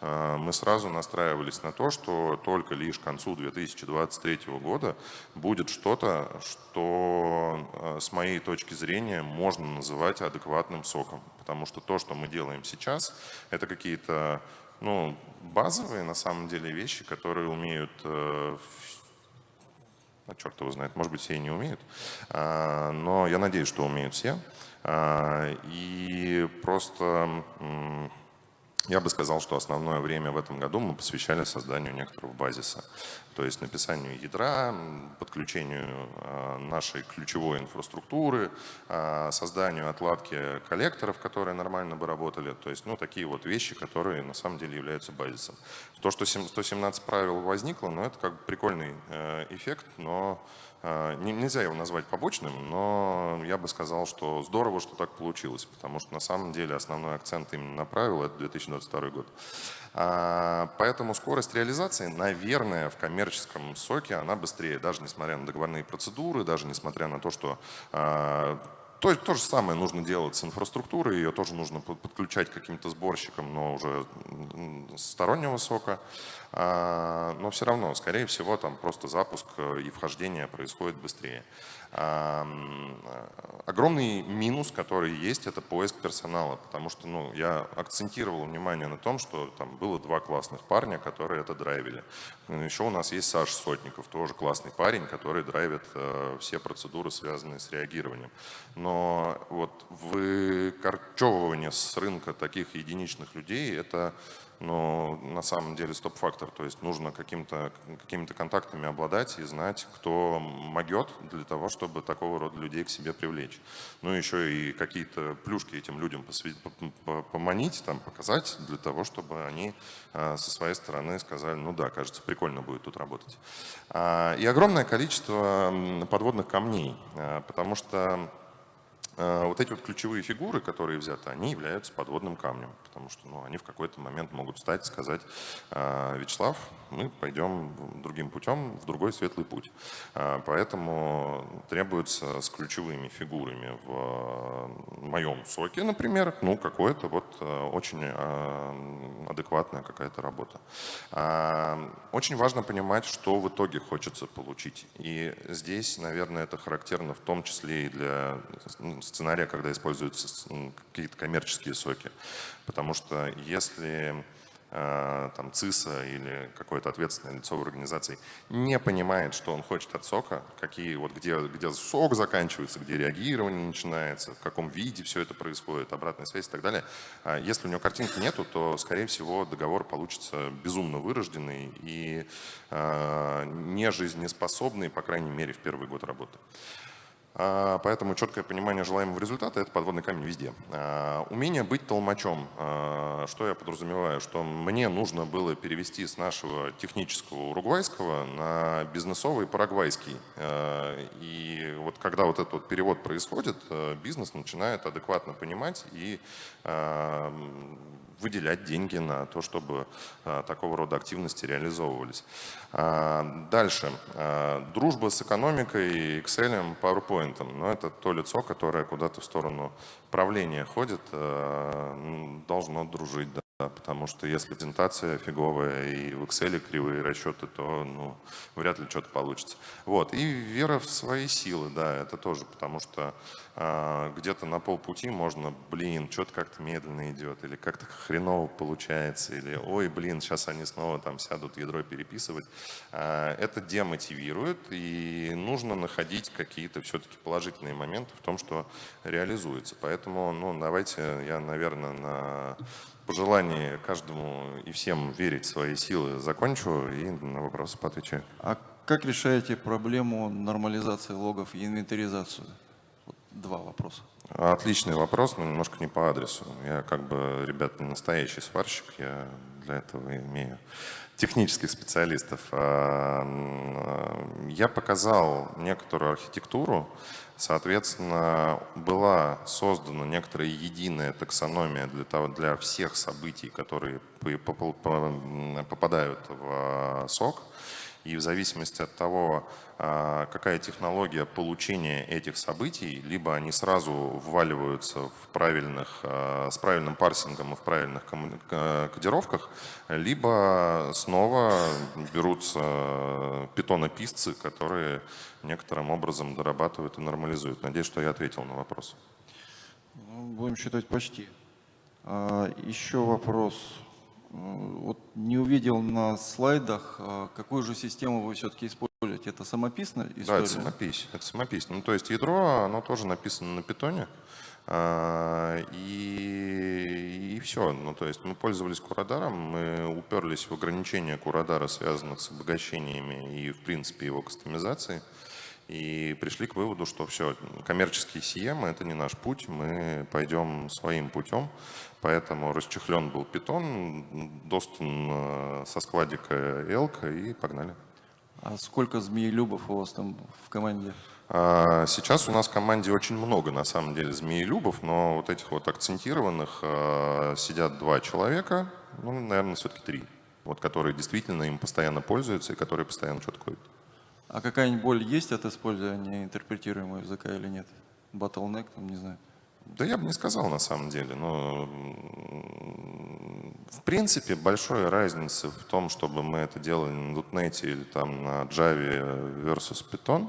А, мы сразу настраивались на то, что только лишь к концу 2023 года будет что-то, что а, с моей точки зрения можно называть адекватным соком. Потому что то, что мы делаем сейчас, это какие-то ну, базовые на самом деле вещи, которые умеют э, а черт его знает, может быть, все и не умеют, но я надеюсь, что умеют все. И просто Я бы сказал, что основное время в этом году мы посвящали созданию некоторого базиса, то есть написанию ядра, подключению а, нашей ключевой инфраструктуры, а, созданию отладки коллекторов, которые нормально бы работали, то есть ну, такие вот вещи, которые на самом деле являются базисом. То, что 117 правил возникло, ну, это как бы прикольный э, эффект, но нельзя его назвать побочным, но я бы сказал, что здорово, что так получилось, потому что на самом деле основной акцент именно на правила – это 2022 год. А, поэтому скорость реализации, наверное, в коммерческом соке она быстрее, даже несмотря на договорные процедуры, даже несмотря на то, что а, то, то же самое нужно делать с инфраструктурой, ее тоже нужно подключать каким-то сборщикам, но уже стороннего сока. А, но все равно, скорее всего, там просто запуск э, и вхождение происходит быстрее. Огромный минус, который есть, это поиск персонала, потому что ну, я акцентировал внимание на том, что там было два классных парня, которые это драйвили. Еще у нас есть Саша Сотников, тоже классный парень, который драйвит э, все процедуры, связанные с реагированием. Но вот выкорчевывание с рынка таких единичных людей – это но на самом деле стоп-фактор, то есть нужно каким-то какими контактами обладать и знать, кто могет для того, чтобы такого рода людей к себе привлечь. Ну еще и какие-то плюшки этим людям поманить, там, показать, для того, чтобы они а, со своей стороны сказали, ну да, кажется, прикольно будет тут работать. А, и огромное количество подводных камней, а, потому что Э, вот эти вот ключевые фигуры, которые взяты, они являются подводным камнем, потому что ну, они в какой-то момент могут встать и сказать, «А, Вячеслав, мы пойдем другим путем, в другой светлый путь. А, поэтому требуется с ключевыми фигурами в моем соке, например, ну, какое-то вот очень адекватная какая-то работа. А, очень важно понимать, что в итоге хочется получить. И здесь, наверное, это характерно в том числе и для сценария, когда используются какие-то коммерческие соки. Потому что если э, там ЦИСа или какое-то ответственное лицо в организации не понимает, что он хочет от сока, какие вот где, где сок заканчивается, где реагирование начинается, в каком виде все это происходит, обратная связь и так далее. А если у него картинки нету, то, скорее всего, договор получится безумно вырожденный и э, не жизнеспособный, по крайней мере, в первый год работы. А, поэтому четкое понимание желаемого результата – это подводный камень везде. А, умение быть толмачом. А, что я подразумеваю? Что мне нужно было перевести с нашего технического уругвайского на бизнесовый парагвайский. И вот когда вот этот вот перевод происходит, бизнес начинает адекватно понимать и выделять деньги на то, чтобы а, такого рода активности реализовывались. А, дальше. А, дружба с экономикой, Excel, PowerPoint. Но это то лицо, которое куда-то в сторону правления ходит, должно дружить. Да, потому что если презентация фиговая и в Excel кривые расчеты, то ну, вряд ли что-то получится. Вот. И вера в свои силы, да, это тоже, потому что а, где-то на полпути можно, блин, что-то как-то медленно идет, или как-то хреново получается, или ой, блин, сейчас они снова там сядут ядро переписывать. А, это демотивирует, и нужно находить какие-то все-таки положительные моменты в том, что реализуется. Поэтому, ну, давайте я, наверное, на пожелании каждому и всем верить в свои силы закончу и на вопросы поотвечаю. А как решаете проблему нормализации логов и инвентаризацию? Вот два вопроса. Отличный вопрос, но немножко не по адресу. Я как бы, ребят, не настоящий сварщик, я для этого имею технических специалистов. А, я показал некоторую архитектуру, Соответственно, была создана некоторая единая таксономия для, того, для всех событий, которые попадают в сок. И в зависимости от того, а, какая технология получения этих событий, либо они сразу вваливаются в правильных, а, с правильным парсингом и в правильных кодировках, либо снова берутся питонописцы, которые некоторым образом дорабатывают и нормализуют. Надеюсь, что я ответил на вопрос. Ну, будем считать почти. А, еще вопрос. Вот не увидел на слайдах, а, какую же систему вы все-таки используете. Это самописная история? Да, это самопись. Это самопись. Ну, то есть ядро, оно тоже написано на питоне. А, И, и все. Ну, то есть мы пользовались Курадаром, мы уперлись в ограничения Курадара, связанных с обогащениями и, в принципе, его кастомизацией. И пришли к выводу, что все, коммерческие CM – это не наш путь, мы пойдем своим путем. Поэтому расчехлен был питон, достан э, со складика Элка и погнали. А сколько змеелюбов у вас там в команде? А, Сейчас у нас в команде очень много, на самом деле, змеелюбов, но вот этих вот акцентированных э, сидят два человека, ну, наверное, все-таки три, вот, которые действительно им постоянно пользуются и которые постоянно что-то кодят. А какая-нибудь боль есть от использования интерпретируемого языка или нет? Bottleneck, там, не знаю. Да я бы не сказал на самом деле, но в принципе большой разницы в том, чтобы мы это делали на .NET или там на Java versus Python,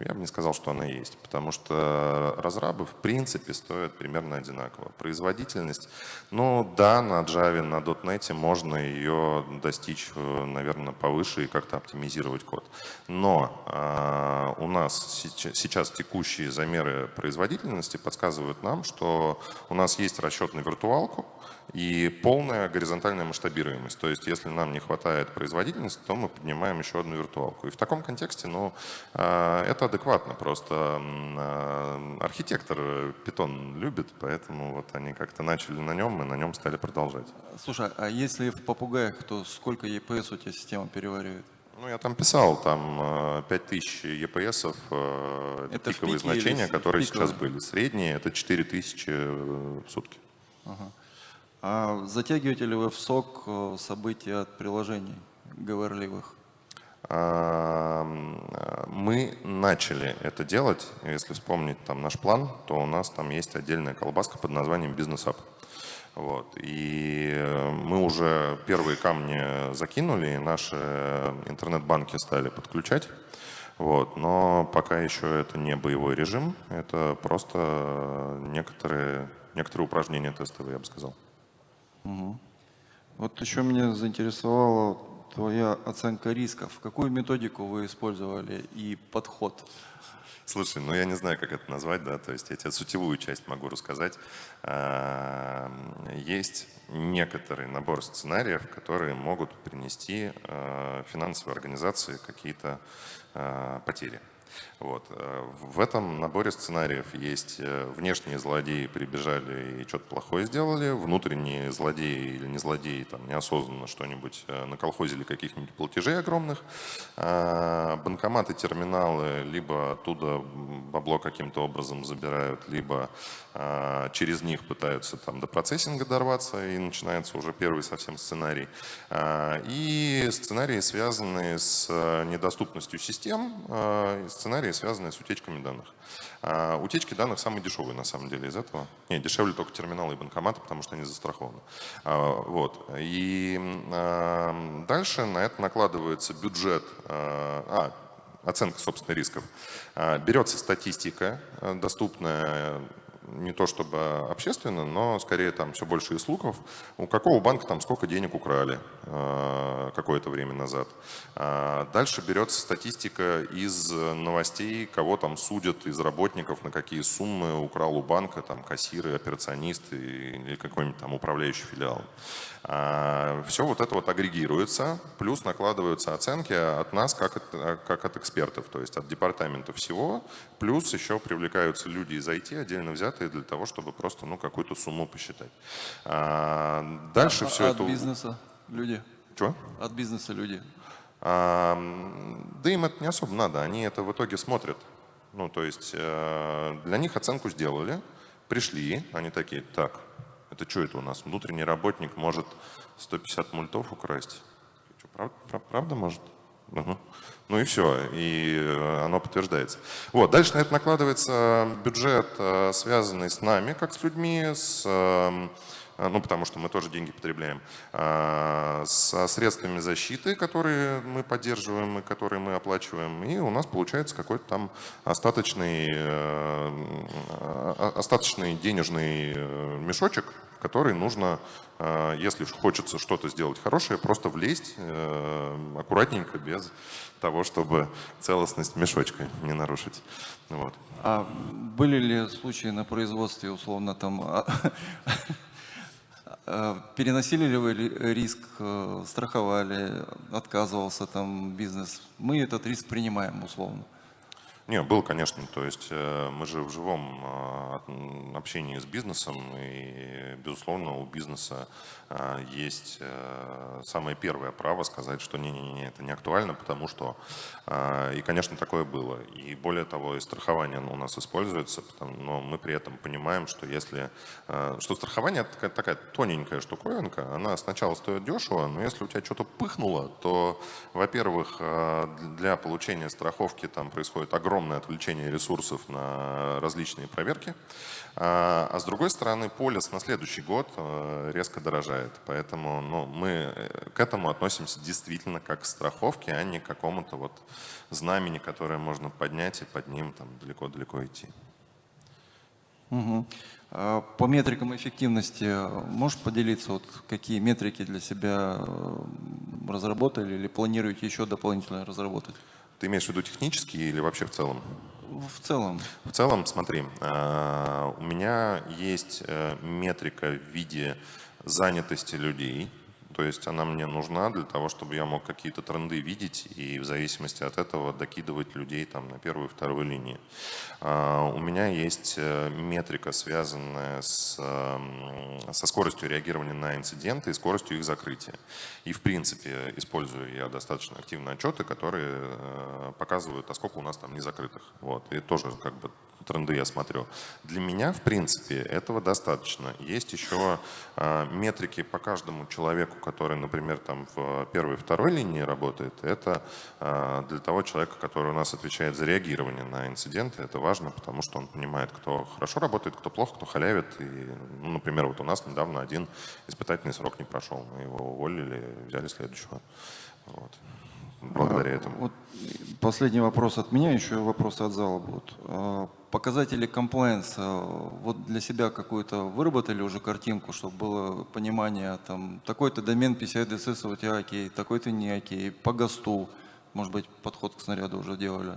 я бы не сказал, что она есть, потому что разрабы в принципе стоят примерно одинаково. Производительность, ну да, на Java, на .NET можно ее достичь, э, наверное, повыше и как-то оптимизировать код. Но а, у нас сейчас текущие замеры производительности подсказывают нам, что у нас есть расчет на виртуалку, и полная горизонтальная масштабируемость. То есть, если нам не хватает производительности, то мы поднимаем еще одну виртуалку. И в таком контексте, ну, а, это адекватно. Просто а, архитектор Python любит, поэтому вот они как-то начали на нем и на нем стали продолжать. Слушай, а если в попугаях, то сколько EPS у тебя система переваривает? Ну, я там писал, там э, 5000 EPS, э, это пиковые или значения, которые пиковые? сейчас были. Средние это 4000 э, в сутки. А затягиваете ли вы в сок э, события от приложений говорливых? А, Мы начали это делать. Если вспомнить там наш план, то у нас там есть отдельная колбаска под названием бизнес-ап. Вот. И э, мы уже первые камни закинули, и наши интернет-банки стали подключать. Вот. Но пока еще это не боевой режим, это просто некоторые, некоторые упражнения тестовые, я бы сказал. Вот еще меня заинтересовала твоя оценка рисков. Какую методику вы использовали и подход? Слушай, ну я не знаю, как это назвать, да, то есть я тебе сутевую часть могу рассказать. Есть некоторый набор сценариев, которые могут принести а, финансовой организации какие-то а, потери. Вот. э, В этом наборе сценариев есть э, внешние злодеи прибежали и что-то плохое сделали, внутренние злодеи или не злодеи там неосознанно что-нибудь э, наколхозили каких-нибудь платежей огромных, А, банкоматы, терминалы либо оттуда бабло каким-то образом забирают, либо а, через них пытаются там до процессинга дорваться и начинается уже первый совсем сценарий. А, И сценарии, связанные с недоступностью систем, и сценарии, связанные с утечками данных. А, Утечки данных самые дешевые на самом деле из этого. Нет, дешевле только терминалы и банкоматы, потому что они застрахованы. А, Вот. И а, дальше на это накладывается бюджет, а, а, оценка, собственно, рисков. А, Берется статистика, а, доступная не то чтобы общественно, но скорее там все больше из слухов. У какого банка там сколько денег украли э, какое-то время назад. А Дальше берется статистика из новостей, кого там судят из работников, на какие суммы украл у банка там кассиры, операционисты или какой-нибудь там управляющий филиал. Все вот это вот агрегируется, плюс накладываются оценки от нас, как от, как от экспертов, то есть от департамента всего, плюс еще привлекаются люди из IT, отдельно взятые, для того, чтобы просто ну, какую-то сумму посчитать. А, Дальше А- все от это... бизнеса люди? Чего? От бизнеса люди. А, Да им это не особо надо, они это в итоге смотрят. Ну, то есть э, для них оценку сделали, пришли, они такие, так, это что это у нас? Внутренний работник может 150 мультов украсть. Правда, прав- правда может? Мгм. Ну и все, и э, оно подтверждается. Вот, дальше на это накладывается бюджет, э, связанный с нами, как с людьми, с, эм, ну потому что мы тоже деньги потребляем, э, со средствами защиты, которые мы поддерживаем и которые мы оплачиваем, и у нас получается какой-то там остаточный, э, остаточный денежный э, мешочек, в который нужно, э, если хочется что-то сделать хорошее, просто влезть аккуратненько, без того, чтобы целостность мешочка не нарушить. Вот. А были ли случаи на производстве, условно, там, а, а, переносили ли вы риск, э, страховали, отказывался там бизнес? Мы этот риск принимаем, условно. Не, был, конечно. То есть э, мы же в живом э, общении с бизнесом, и, безусловно, у бизнеса э, есть самое первое право сказать, что не-не-не, это не актуально, потому что... И, конечно, такое было. И более того, и страхование у нас используется, но мы при этом понимаем, что если... Что страхование — это такая тоненькая штуковинка, она сначала стоит дешево, но если у тебя что-то пыхнуло, то, во-первых, для получения страховки там происходит огромное отвлечение ресурсов на различные проверки. А, а с другой стороны, полис на следующий год э, резко дорожает. Поэтому ну, мы э, к этому относимся действительно как к страховке, а не к какому-то вот знамени, которое можно поднять и под ним далеко-далеко идти. Угу. По метрикам эффективности можешь поделиться, вот какие метрики для себя разработали или планируете еще дополнительно разработать? Ты имеешь в виду технические или вообще в целом? В целом. В целом, смотри, а, у меня есть э, метрика в виде занятости людей, то есть она мне нужна для того, чтобы я мог какие-то тренды видеть и в зависимости от этого докидывать людей там на первую и вторую линии. А, у меня есть э, метрика, связанная с, со скоростью реагирования на инциденты и скоростью их закрытия. И в принципе использую я достаточно активно отчеты, которые э, показывают, а сколько у нас там не закрытых. Вот. И тоже как бы тренды я смотрю. Для меня, в принципе, этого достаточно. Есть еще э, метрики по каждому человеку, который, например, там в первой второй линии работает. Это э, для того человека, который у нас отвечает за реагирование на инциденты. Это важно, потому что он понимает, кто хорошо работает, кто плохо, кто халявит. И, ну, например, вот у нас недавно один испытательный срок не прошел. Мы его уволили, взяли следующего. Вот благодаря этому. Вот последний вопрос от меня, еще вопросы от зала будут. А, показатели комплайенса, вот для себя какую-то выработали уже картинку, чтобы было понимание, там, такой-то домен PCI DSS у тебя окей, такой-то не окей, по ГОСТу, может быть, подход к снаряду уже делали?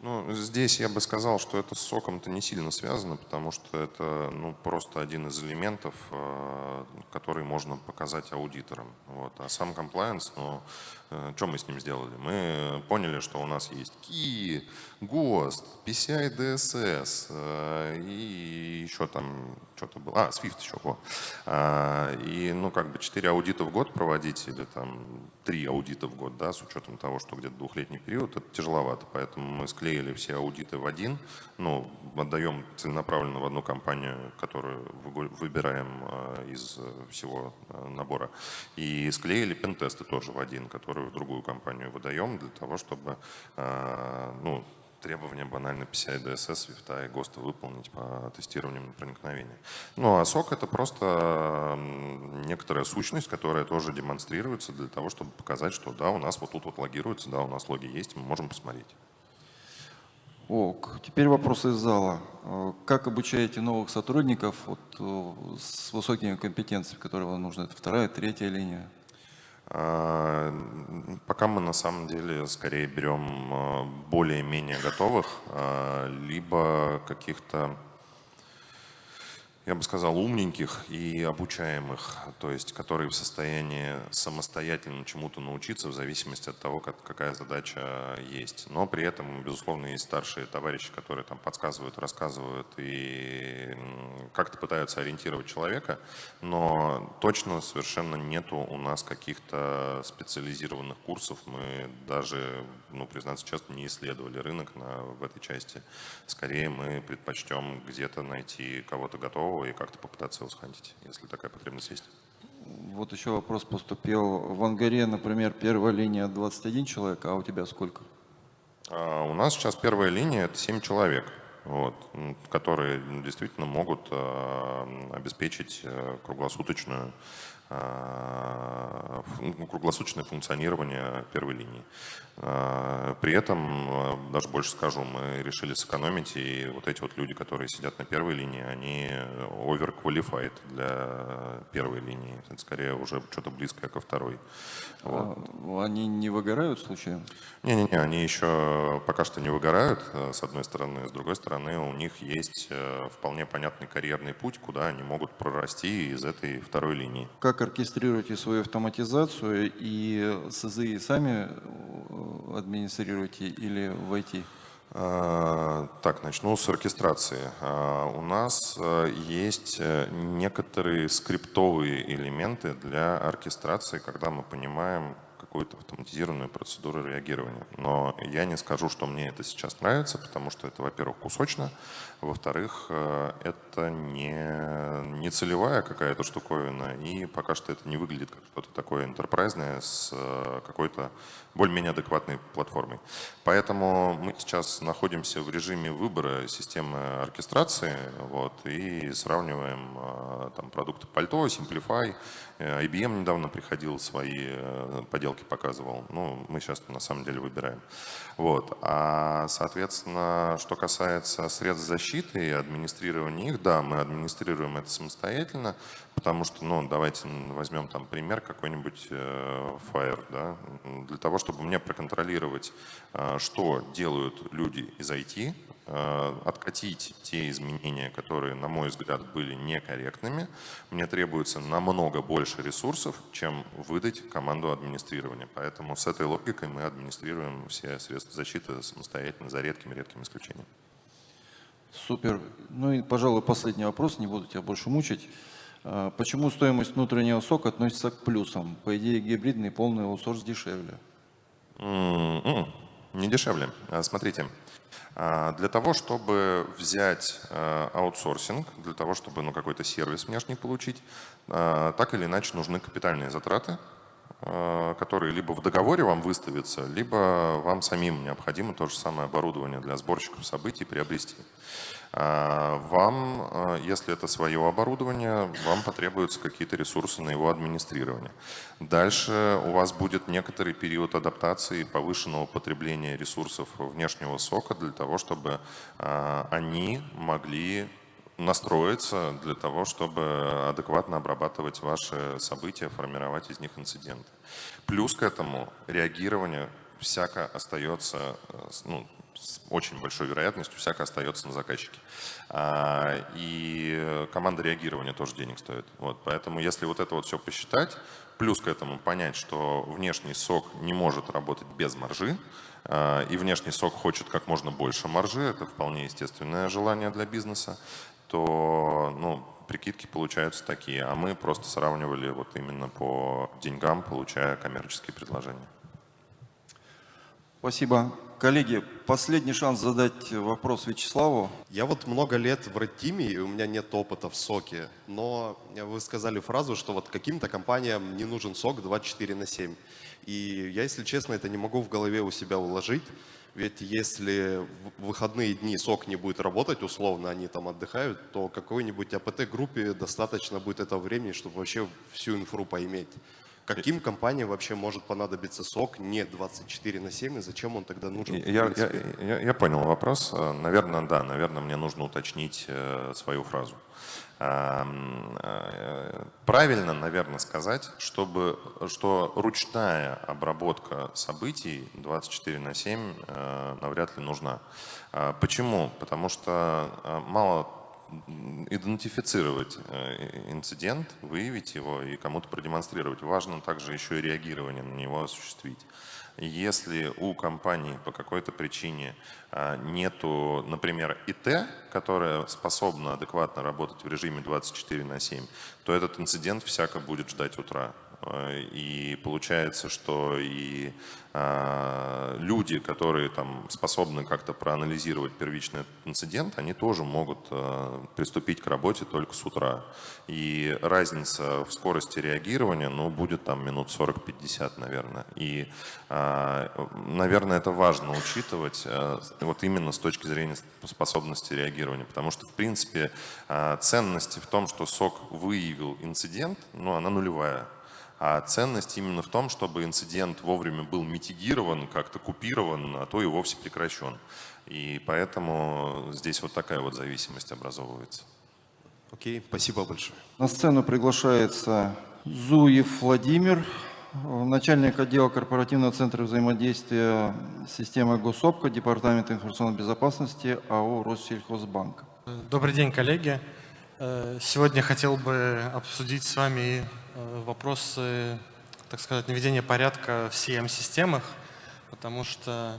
Ну, здесь я бы сказал, что это с соком-то не сильно связано, потому что это ну, просто один из элементов, э, который можно показать аудиторам. Вот. А сам комплайенс, ну, э, что мы с ним сделали? Мы поняли, что у нас есть KI, ГОСТ, PCI DSS э, и еще там что-то было. А, Swift еще. Во. А, и, ну, как бы 4 аудита в год проводить или там 3 аудита в год, да, с учетом того, что где-то двухлетний период, это тяжеловато. Поэтому мы склеили все аудиты в один, ну, отдаем целенаправленно в одну компанию, которую выбираем э, из всего э, набора, и склеили пентесты тоже в один, который в другую компанию выдаем для того, чтобы, э, ну, требования банально PCI DSS, Swift и ГОСТа выполнить по тестированию на проникновение. Ну а сок это просто некоторая сущность, которая тоже демонстрируется для того, чтобы показать, что да, у нас вот тут вот логируется, да, у нас логи есть, мы можем посмотреть. Ок. Теперь вопрос из зала. Э, как обучаете новых сотрудников вот, э, с высокими компетенциями, которые вам нужны? Это вторая, третья линия? А, пока мы на самом деле скорее берем э, более-менее готовых, либо каких-то я бы сказал, умненьких и обучаемых, то есть которые в состоянии самостоятельно чему-то научиться в зависимости от того, как, какая задача есть. Но при этом, безусловно, есть старшие товарищи, которые там подсказывают, рассказывают и как-то пытаются ориентировать человека, но точно совершенно нету у нас каких-то специализированных курсов. Мы даже, ну, признаться честно, не исследовали рынок на, в этой части. Скорее мы предпочтем где-то найти кого-то готового, и как-то попытаться его схантить, если такая потребность есть. Вот еще вопрос поступил. В Ангаре, например, первая линия 21 человек, а у тебя сколько? А у нас сейчас первая линия – это 7 человек, вот, которые действительно могут а, обеспечить а, круглосуточную круглосуточное функционирование первой линии. А, при этом, а, даже больше скажу, мы решили сэкономить, и вот эти вот люди, которые сидят на первой линии, они overqualified для первой линии. Это скорее уже что-то близкое ко второй. Вот. Они не выгорают случайно? Не-не-не, они еще пока что не выгорают, э, с одной стороны. С другой стороны, у них есть э, вполне понятный карьерный путь, куда они могут прорасти из этой второй линии. Как оркестрируете свою автоматизацию и СЗИ сами э, администрируете или в IT? А, так, начну с оркестрации. А, у нас есть некоторые скриптовые элементы для оркестрации, когда мы понимаем, какую-то автоматизированную процедуру реагирования. Но я не скажу, что мне это сейчас нравится, потому что это, во-первых, кусочно, во-вторых, э, это не, не целевая какая-то штуковина, и пока что это не выглядит как что-то такое интерпрайзное с э, какой-то более-менее адекватной платформой. Поэтому мы сейчас находимся в режиме выбора системы оркестрации вот, и сравниваем э, там, продукты Пальто, Simplify, IBM недавно приходил, свои поделки показывал. Ну, мы сейчас на самом деле выбираем. Вот. А, соответственно, что касается средств защиты и администрирования их, да, мы администрируем это самостоятельно, потому что, ну, давайте возьмем там пример какой-нибудь э, Fire, да, для того, чтобы мне проконтролировать, э, что делают люди из IT, Э, откатить те изменения, которые, на мой взгляд, были некорректными, мне требуется намного больше ресурсов, чем выдать команду администрирования. Поэтому с этой логикой мы администрируем все средства защиты самостоятельно, за редкими-редкими исключениями. Супер. Ну и, пожалуй, последний вопрос, не буду тебя больше мучить. Э, почему стоимость внутреннего сока относится к плюсам? По идее, гибридный полный аутсорс дешевле. Mm -mm. Не дешевле. Э, смотрите, а, для того, чтобы взять аутсорсинг, для того, чтобы ну, какой-то сервис внешний получить, так или иначе нужны капитальные затраты, которые либо в договоре вам выставятся, либо вам самим необходимо то же самое оборудование для сборщиков событий приобрести. А, вам, а, если это свое оборудование, вам потребуются какие-то ресурсы на его администрирование. Дальше у вас будет некоторый период адаптации повышенного потребления ресурсов внешнего сока для того, чтобы а, они могли настроиться для того, чтобы адекватно обрабатывать ваши события, формировать из них инциденты. Плюс к этому реагирование всяко остается ну, с очень большой вероятностью всяко остается на заказчике. А, и команда реагирования тоже денег стоит. Вот, поэтому если вот это вот все посчитать, плюс к этому понять, что внешний сок не может работать без маржи, а, и внешний сок хочет как можно больше маржи, это вполне естественное желание для бизнеса, то ну, прикидки получаются такие. А мы просто сравнивали вот именно по деньгам, получая коммерческие предложения. Спасибо. Коллеги, последний шанс задать вопрос Вячеславу. Я вот много лет в Red и у меня нет опыта в соке, но вы сказали фразу, что вот каким-то компаниям не нужен сок 24 на 7. И я, если честно, это не могу в голове у себя уложить. Ведь если в выходные дни сок не будет работать, условно они там отдыхают, то какой-нибудь АПТ-группе достаточно будет этого времени, чтобы вообще всю инфру поиметь. Каким компаниям вообще может понадобиться сок не 24 на 7, и зачем он тогда нужен? Я, я, я, я понял вопрос. Наверное, да, наверное, мне нужно уточнить э, свою фразу. Э, правильно, наверное, сказать, чтобы, что ручная обработка событий 24 на 7 э, навряд ли нужна. Почему? Потому что мало идентифицировать э, инцидент, выявить его и кому-то продемонстрировать. Важно также еще и реагирование на него осуществить. Если у компании по какой-то причине а, нету, например, ИТ, которая способна адекватно работать в режиме 24 на 7, то этот инцидент всяко будет ждать утра. Э, и получается, что и а, люди, которые там способны как-то проанализировать первичный инцидент, они тоже могут а, приступить к работе только с утра. И разница в скорости реагирования, ну, будет там минут 40-50, наверное. И, а, наверное, это важно учитывать вот именно с точки зрения способности реагирования, потому что, в принципе, ценности в том, что сок выявил инцидент, ну, она нулевая. А ценность именно в том, чтобы инцидент вовремя был митигирован, как-то купирован, а то и вовсе прекращен. И поэтому здесь вот такая вот зависимость образовывается. Окей, спасибо большое. На сцену приглашается Зуев Владимир, начальник отдела корпоративного центра взаимодействия с системой Госопка, Департамента информационной безопасности АО Россельхозбанк. Добрый день, коллеги. Э, сегодня хотел бы обсудить с вами вопросы, так сказать, наведения порядка в CM-системах, потому что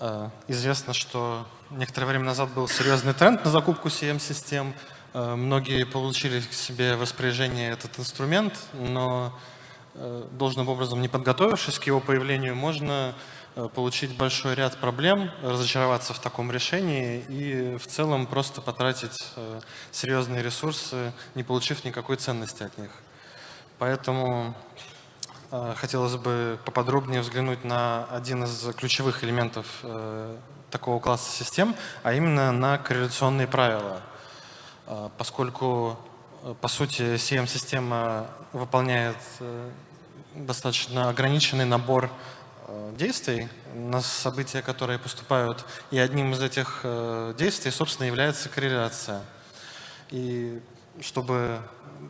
э, известно, что некоторое время назад был серьезный тренд на закупку CM-систем. Э, многие получили к себе в этот инструмент, но э, должным образом не подготовившись к его появлению, можно э, получить большой ряд проблем, разочароваться в таком решении и в целом просто потратить э, серьезные ресурсы, не получив никакой ценности от них. Поэтому э, хотелось бы поподробнее взглянуть на один из ключевых элементов э, такого класса систем, а именно на корреляционные правила. Э, поскольку, по сути, CM-система выполняет достаточно ограниченный набор действий на события, которые поступают, и одним из этих действий, собственно, является корреляция. И чтобы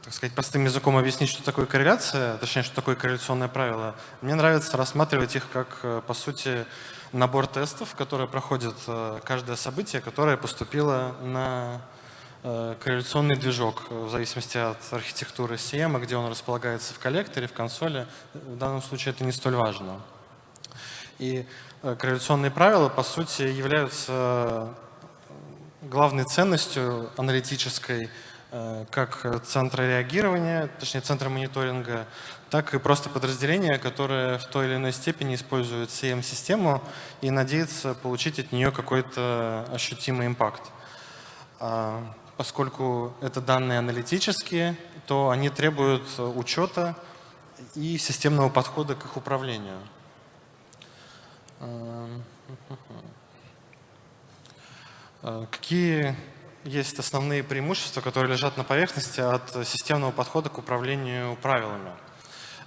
так сказать, простым языком объяснить, что такое корреляция, точнее, что такое корреляционное правило, мне нравится рассматривать их как, э, по сути, набор тестов, которые проходят э, каждое событие, которое поступило на э, корреляционный движок, в зависимости от архитектуры CM, где он располагается в коллекторе, в консоли. В данном случае это не столь важно. И корреляционные правила, по сути, являются главной ценностью аналитической как центра реагирования, точнее центра мониторинга, так и просто подразделения, которые в той или иной степени используют CM-систему и надеются получить от нее какой-то ощутимый импакт. А, поскольку это данные аналитические, то они требуют учета и системного подхода к их управлению. А, какие есть основные преимущества, которые лежат на поверхности от системного подхода к управлению правилами.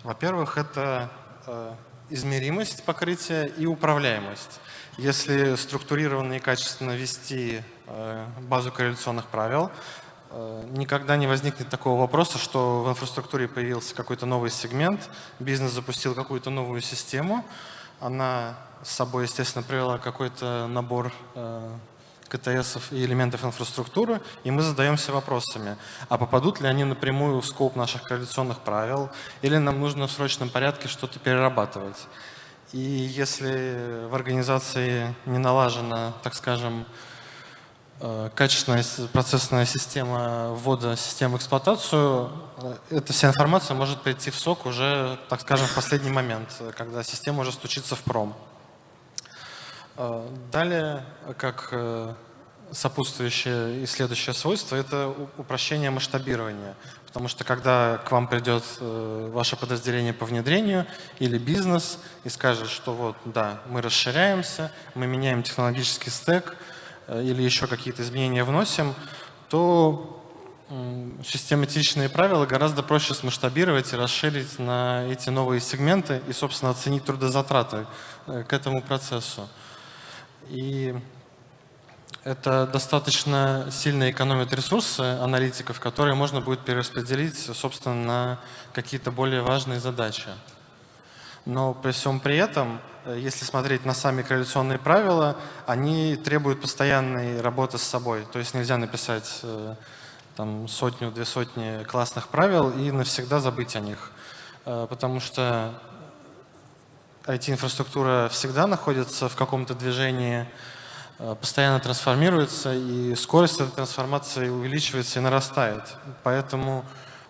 Во-первых, это э, измеримость покрытия и управляемость. Если структурированно и качественно вести э, базу корреляционных правил, э, никогда не возникнет такого вопроса, что в инфраструктуре появился какой-то новый сегмент, бизнес запустил какую-то новую систему, она с собой, естественно, привела какой-то набор КТС и элементов инфраструктуры, и мы задаемся вопросами, а попадут ли они напрямую в скоп наших коалиционных правил, или нам нужно в срочном порядке что-то перерабатывать. И если в организации не налажена, так скажем, э, качественная процессная система ввода систем в эксплуатацию, э, эта вся информация может прийти в сок уже, так скажем, в последний момент, когда система уже стучится в пром. Э, далее, как э, сопутствующее и следующее свойство, это упрощение масштабирования. Потому что когда к вам придет э, ваше подразделение по внедрению или бизнес и скажет, что вот, да, мы расширяемся, мы меняем технологический стек или еще какие-то изменения вносим, то систематичные правила гораздо проще смасштабировать и расширить на эти новые сегменты и, собственно, оценить трудозатраты к этому процессу. И это достаточно сильно экономит ресурсы аналитиков, которые можно будет перераспределить, собственно, на какие-то более важные задачи. Но при всем при этом, э, если смотреть на сами корреляционные правила, они требуют постоянной работы с собой. То есть нельзя написать э, там, сотню, две сотни классных правил и навсегда забыть о них. Э, потому что IT-инфраструктура всегда находится в каком-то движении, э, постоянно трансформируется, и скорость этой трансформации увеличивается и нарастает. Поэтому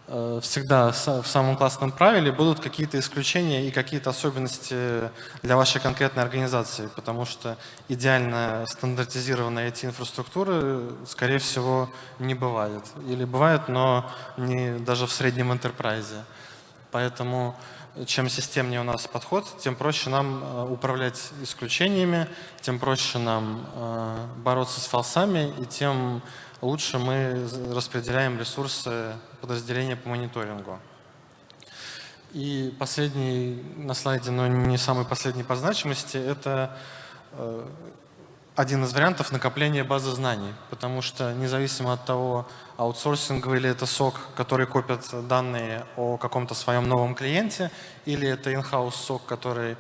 э, всегда в самом классном правиле будут какие-то исключения и какие-то особенности для вашей конкретной организации, потому что идеально стандартизированной IT-инфраструктуры, скорее всего, не бывает. Или бывает, но не даже в среднем enterprise. Поэтому чем системнее у нас подход, тем проще нам э, управлять исключениями, тем проще нам э, бороться с фалсами, и тем лучше мы распределяем ресурсы подразделения по мониторингу. И последний на слайде, но не самый последний по значимости, это э, один из вариантов накопления базы знаний, потому что независимо от того, аутсорсинговый или это сок, который копит данные о каком-то своем новом клиенте, или это in-house сок, который,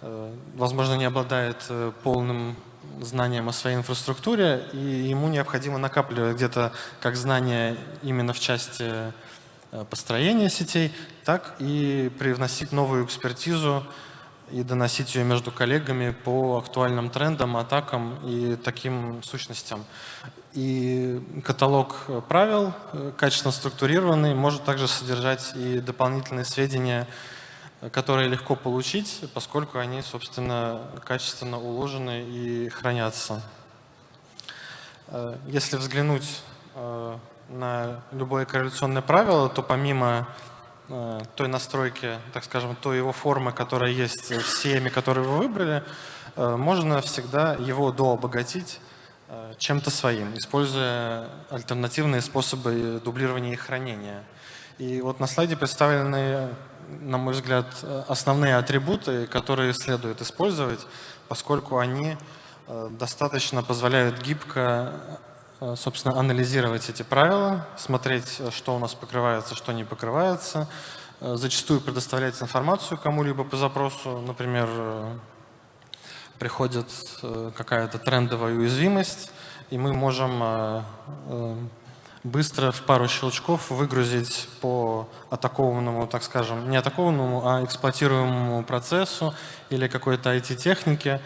э, возможно, не обладает э, полным знанием о своей инфраструктуре, и ему необходимо накапливать где-то как знания именно в части э, построения сетей, так и привносить новую экспертизу и доносить ее между коллегами по актуальным трендам, атакам и таким сущностям. И каталог правил, э, качественно структурированный, может также содержать и дополнительные сведения, которые легко получить, поскольку они, собственно, качественно уложены и хранятся. Э, если взглянуть э, на любое корреляционное правило, то помимо Э, той настройки, так скажем, той его формы, которая есть в CM, которую вы выбрали, э, можно всегда его дообогатить э, чем-то своим, используя альтернативные способы дублирования и хранения. И вот на слайде представлены, на мой взгляд, основные атрибуты, которые следует использовать, поскольку они достаточно позволяют гибко Э, собственно, анализировать эти правила, смотреть, э, что у нас покрывается, что не покрывается, э, зачастую предоставлять информацию кому-либо по запросу, например, приходит какая-то трендовая уязвимость, и мы можем быстро в пару щелчков выгрузить по атакованному, так скажем, не атакованному, а эксплуатируемому процессу или какой-то IT-технике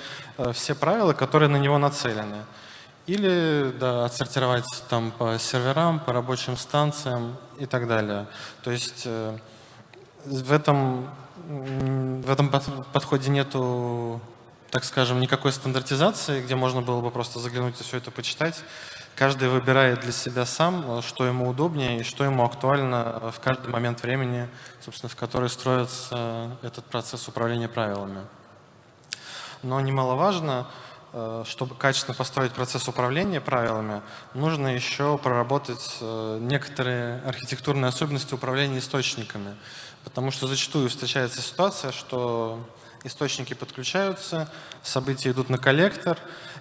все правила, которые на него нацелены. Или да, отсортировать там по серверам, по рабочим станциям и так далее. То есть э, в этом, в этом подходе нету, так скажем, никакой стандартизации, где можно было бы просто заглянуть и все это почитать. Каждый выбирает для себя сам, что ему удобнее и что ему актуально в каждый момент времени, собственно, в который строится этот процесс управления правилами. Но немаловажно, Э, чтобы качественно построить процесс управления правилами, нужно еще проработать э, некоторые архитектурные особенности управления источниками. Потому что зачастую встречается ситуация, что источники подключаются, события идут на коллектор,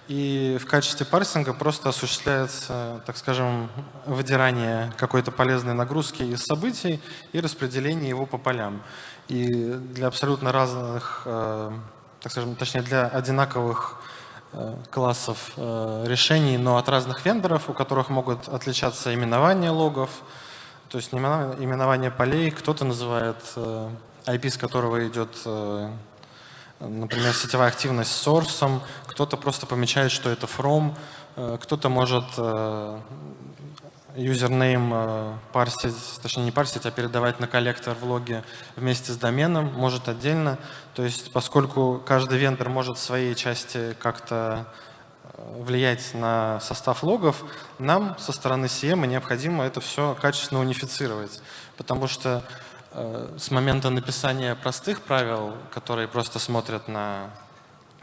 и в качестве парсинга просто осуществляется, так скажем, выдирание какой-то полезной нагрузки из событий и распределение его по полям. И для абсолютно разных, э, так скажем, точнее для одинаковых Э, классов э, решений, но от разных вендоров, у которых могут отличаться именования логов, то есть именование полей, кто-то называет э, IP, с которого идет, например, сетевая активность сорсом, кто-то просто помечает, что это from, кто-то может юзернейм э, парсить, точнее не парсить, а передавать на коллектор в логе вместе с доменом, может отдельно. То есть поскольку каждый вендор может в своей части как-то э, влиять на состав логов, нам со стороны CM необходимо это все качественно унифицировать, потому что э, с момента написания простых правил, которые просто смотрят на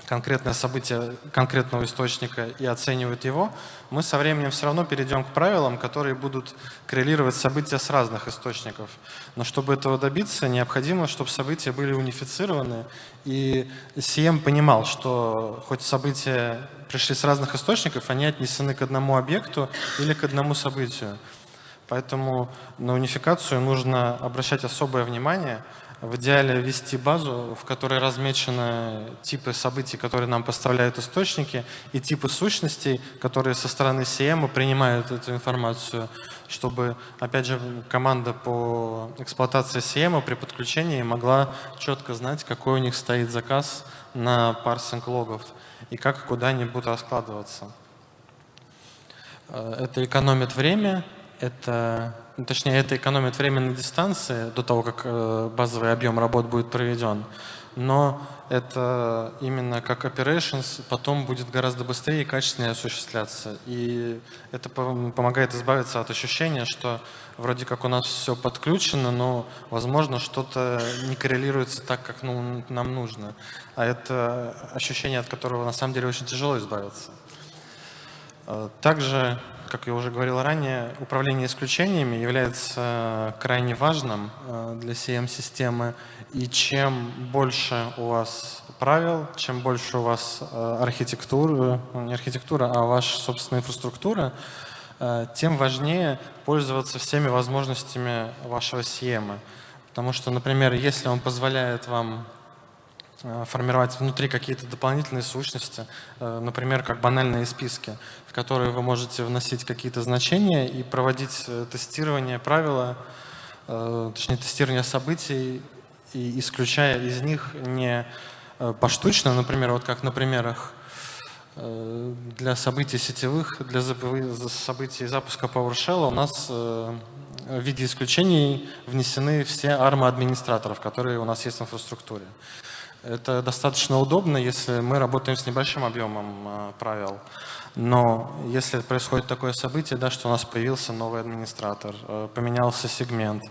конкретное событие конкретного источника и оценивают его, мы со временем все равно перейдем к правилам, которые будут коррелировать события с разных источников. Но чтобы этого добиться, необходимо, чтобы события были унифицированы, и CM понимал, что хоть события пришли с разных источников, они отнесены к одному объекту или к одному событию. Поэтому на унификацию нужно обращать особое внимание – в идеале ввести базу, в которой размечены типы событий, которые нам поставляют источники, и типы сущностей, которые со стороны CM принимают эту информацию, чтобы, опять же, команда по эксплуатации CM при подключении могла четко знать, какой у них стоит заказ на парсинг логов и как куда они будут раскладываться. Э, это экономит время, это, ну, точнее, это экономит время на дистанции до того, как э, базовый объем работ будет проведен. Но это именно как operations потом будет гораздо быстрее и качественнее осуществляться. И это помогает избавиться от ощущения, что вроде как у нас все подключено, но, возможно, что-то не коррелируется так, как ну, нам нужно. А это ощущение, от которого на самом деле очень тяжело избавиться. А, также, как я уже говорил ранее, управление исключениями является крайне важным а, для CM-системы. И чем больше у вас правил, чем больше у вас а, архитектуры, ну, не архитектура, а ваша собственная инфраструктура, тем важнее пользоваться всеми возможностями вашего CM. Потому что, например, если он позволяет вам Э, формировать внутри какие-то дополнительные сущности, э, например, как банальные списки, в которые вы можете вносить какие-то значения и проводить э, тестирование правила, точнее тестирование событий, и исключая из них не поштучно, например, вот как на примерах для событий сетевых, для событий запуска PowerShell у нас в виде исключений внесены все армы администраторов, которые у нас есть в инфраструктуре. Это достаточно удобно, если мы работаем с небольшим объемом э, правил. Но если происходит такое событие, да, что у нас появился новый администратор, э, поменялся сегмент,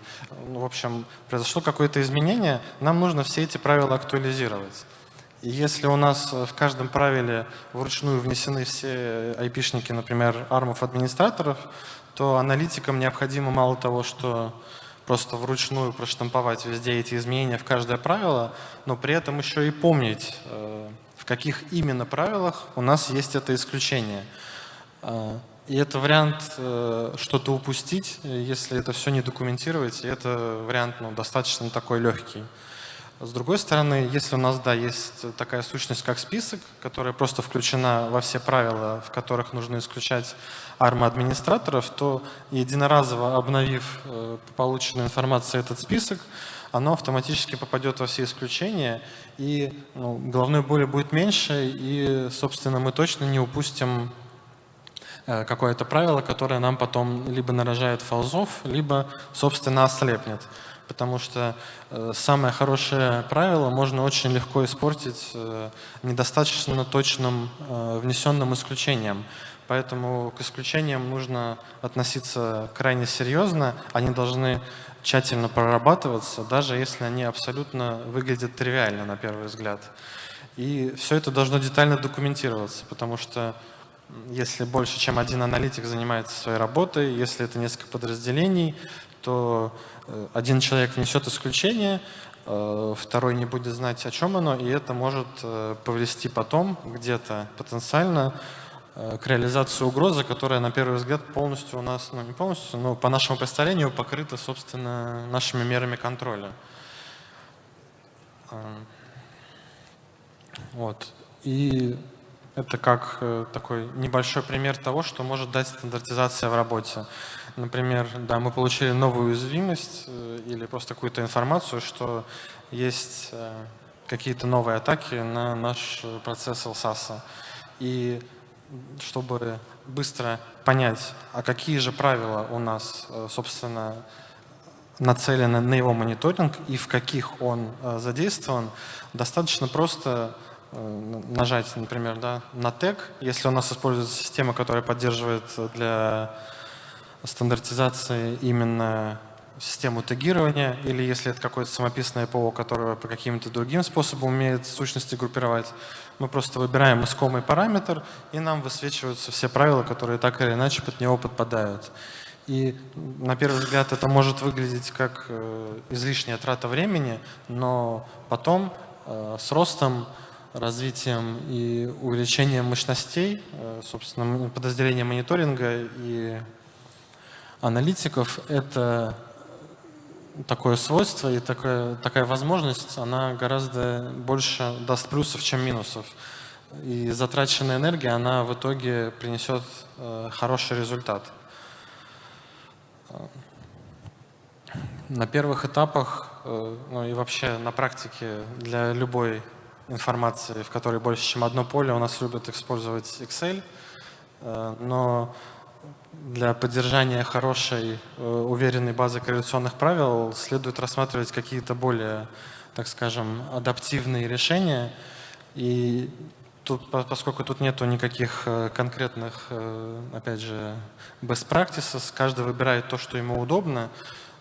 ну, в общем, произошло какое-то изменение, нам нужно все эти правила актуализировать. И если у нас в каждом правиле вручную внесены все айпишники, например, армов администраторов, то аналитикам необходимо мало того, что просто вручную проштамповать везде эти изменения в каждое правило, но при этом еще и помнить, э, в каких именно правилах у нас есть это исключение. Э, и это вариант э, что-то упустить, если это все не документировать, и это вариант ну, достаточно такой легкий. С другой стороны, если у нас да, есть такая сущность, как список, которая просто включена во все правила, в которых нужно исключать армы администраторов, то единоразово обновив э, полученную информацию этот список, оно автоматически попадет во все исключения, и ну, головной боли будет меньше, и, собственно, мы точно не упустим э, какое-то правило, которое нам потом либо нарожает фалзов, либо, собственно, ослепнет потому что э, самое хорошее правило можно очень легко испортить недостаточно точным внесенным исключением. Поэтому к исключениям нужно относиться крайне серьезно, они должны тщательно прорабатываться, даже если они абсолютно выглядят тривиально на первый взгляд. И все это должно детально документироваться, потому что если больше, чем один аналитик занимается своей работой, если это несколько подразделений, то Э, один человек внесет исключение, э, второй не будет знать, о чем оно, и это может э, повести потом где-то потенциально к реализации угрозы, которая на первый взгляд полностью у нас, ну не полностью, но по нашему представлению покрыта, собственно, нашими мерами контроля. Вот. И это как такой небольшой пример того, что может дать стандартизация в работе. Например, да, мы получили новую уязвимость э, или просто какую-то информацию, что есть э, какие-то новые атаки на наш процесс LSAS. И чтобы быстро понять, а какие же правила у нас, э, собственно, нацелены на его мониторинг и в каких он задействован, достаточно просто нажать, например, да, на тег, если у нас используется система, которая поддерживает для стандартизации именно систему тегирования, или если это какое-то самописное ПО, которое по каким-то другим способам умеет сущности группировать, мы просто выбираем искомый параметр, и нам высвечиваются все правила, которые так или иначе под него подпадают. И на первый взгляд это может выглядеть как э, излишняя трата времени, но потом э, с ростом, развитием и увеличением мощностей, э, собственно, подразделения мониторинга и аналитиков это такое свойство и такая, такая возможность, она гораздо больше даст плюсов, чем минусов. И затраченная энергия, она в итоге принесет э, хороший результат. На первых этапах, э, ну и вообще на практике для любой информации, в которой больше, чем одно поле, у нас любят использовать Excel, э, но для поддержания хорошей, э, уверенной базы корреляционных правил следует рассматривать какие-то более, так скажем, адаптивные решения. И тут, поскольку тут нету никаких э, конкретных, опять же, best practices, каждый выбирает то, что ему удобно,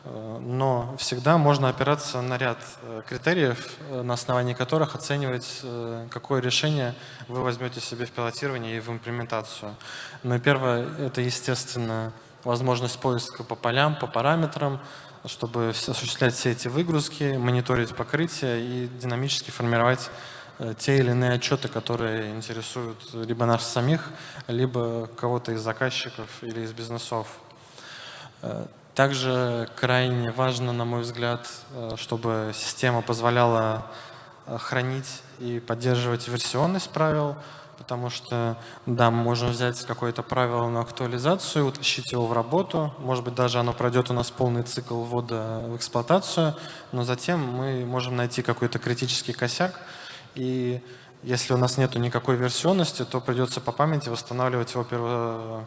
но всегда можно опираться на ряд критериев, на основании которых оценивать, какое решение вы возьмете себе в пилотирование и в имплементацию. Но первое – это, естественно, возможность поиска по полям, по параметрам, чтобы осуществлять все эти выгрузки, мониторить покрытие и динамически формировать те или иные отчеты, которые интересуют либо нас самих, либо кого-то из заказчиков или из бизнесов. Также крайне важно, на мой взгляд, э, чтобы система позволяла э, хранить и поддерживать версионность правил, потому что, да, мы можем взять какое-то правило на актуализацию, утащить его в работу, может быть, даже оно пройдет у нас полный цикл ввода в эксплуатацию, но затем мы можем найти какой-то критический косяк, и если у нас нет никакой версионности, то придется по памяти восстанавливать его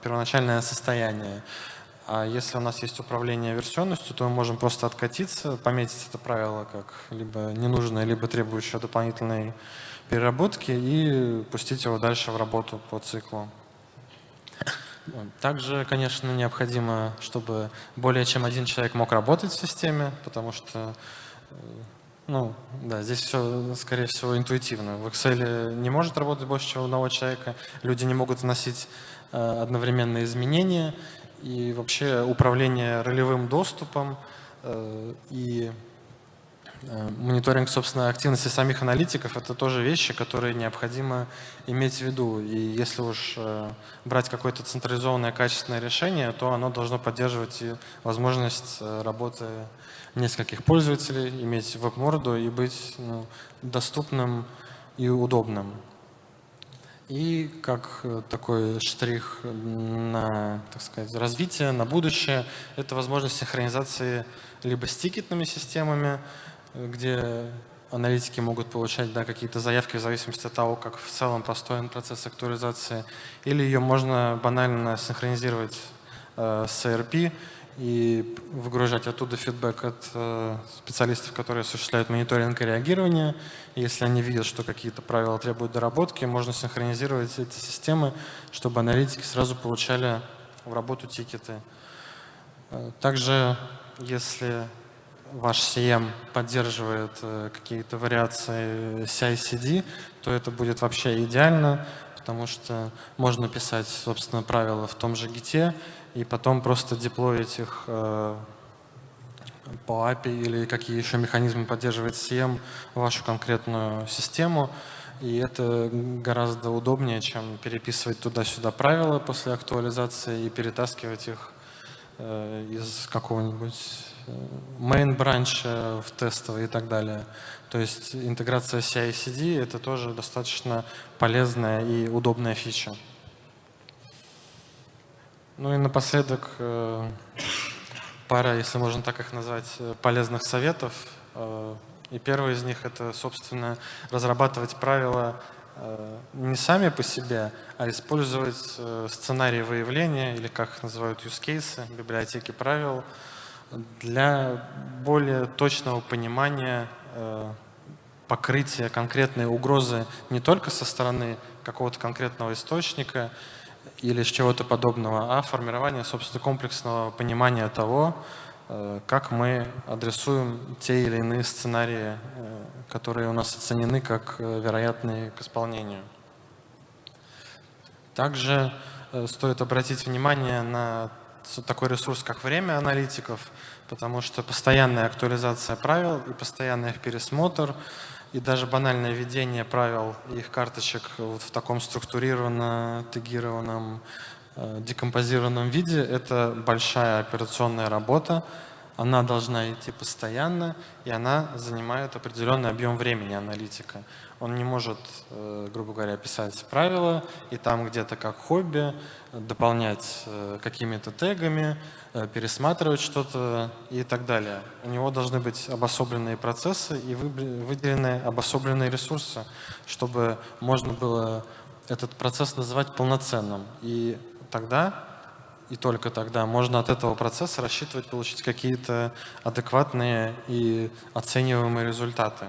первоначальное состояние. А если у нас есть управление версионностью, то мы можем просто откатиться, пометить это правило как либо ненужное, либо требующее дополнительной переработки и пустить его дальше в работу по циклу. Также, конечно, необходимо, чтобы более чем один человек мог работать в системе, потому что э, ну, да, здесь все, скорее всего, интуитивно. В Excel не может работать больше, чем одного человека. Люди не могут вносить э, одновременные изменения и вообще управление ролевым доступом э, и э, мониторинг, собственно, активности самих аналитиков – это тоже вещи, которые необходимо иметь в виду. И если уж э, брать какое-то централизованное качественное решение, то оно должно поддерживать и возможность работы нескольких пользователей, иметь веб-морду и быть ну, доступным и удобным. И как э, такой штрих на, так сказать, развитие, на будущее, это возможность синхронизации либо с тикетными системами, где аналитики могут получать да, какие-то заявки в зависимости от того, как в целом построен процесс актуализации, или ее можно банально синхронизировать э, с ERP, и выгружать оттуда фидбэк от э, специалистов, которые осуществляют мониторинг и реагирование. Если они видят, что какие-то правила требуют доработки, можно синхронизировать эти системы, чтобы аналитики сразу получали в работу тикеты. Э, также, если ваш CM поддерживает э, какие-то вариации CI-CD, то это будет вообще идеально, потому что можно писать, собственно, правила в том же гите, и потом просто деплоить их э, по API или какие еще механизмы поддерживает CM вашу конкретную систему. И это гораздо удобнее, чем переписывать туда-сюда правила после актуализации и перетаскивать их э, из какого-нибудь э, main branch в тестовый и так далее. То есть интеграция CI-CD — это тоже достаточно полезная и удобная фича. Ну и напоследок э, пара, если можно так их назвать, э, полезных советов. Э, и первый из них — это, собственно, разрабатывать правила не сами по себе, а использовать сценарии выявления, или как их называют use cases, библиотеки правил, для более точного понимания покрытия конкретной угрозы не только со стороны какого-то конкретного источника, или с чего-то подобного, а формирование, собственно, комплексного понимания того, э, как мы адресуем те или иные сценарии, э, которые у нас оценены как э, вероятные к исполнению. Также стоит обратить внимание на такой ресурс, как время аналитиков, потому что постоянная актуализация правил и постоянный их пересмотр – и даже банальное введение правил их карточек вот в таком структурированном, тегированном, э, декомпозированном виде – это большая операционная работа. Она должна идти постоянно, и она занимает определенный объем времени аналитика. Он не может, э, грубо говоря, писать правила и там где-то как хобби дополнять э, какими-то тегами, Э, пересматривать что-то и так далее. У него должны быть обособленные процессы и выделенные обособленные ресурсы, чтобы можно было этот процесс называть полноценным. И тогда и только тогда можно от этого процесса рассчитывать получить какие-то адекватные и оцениваемые результаты.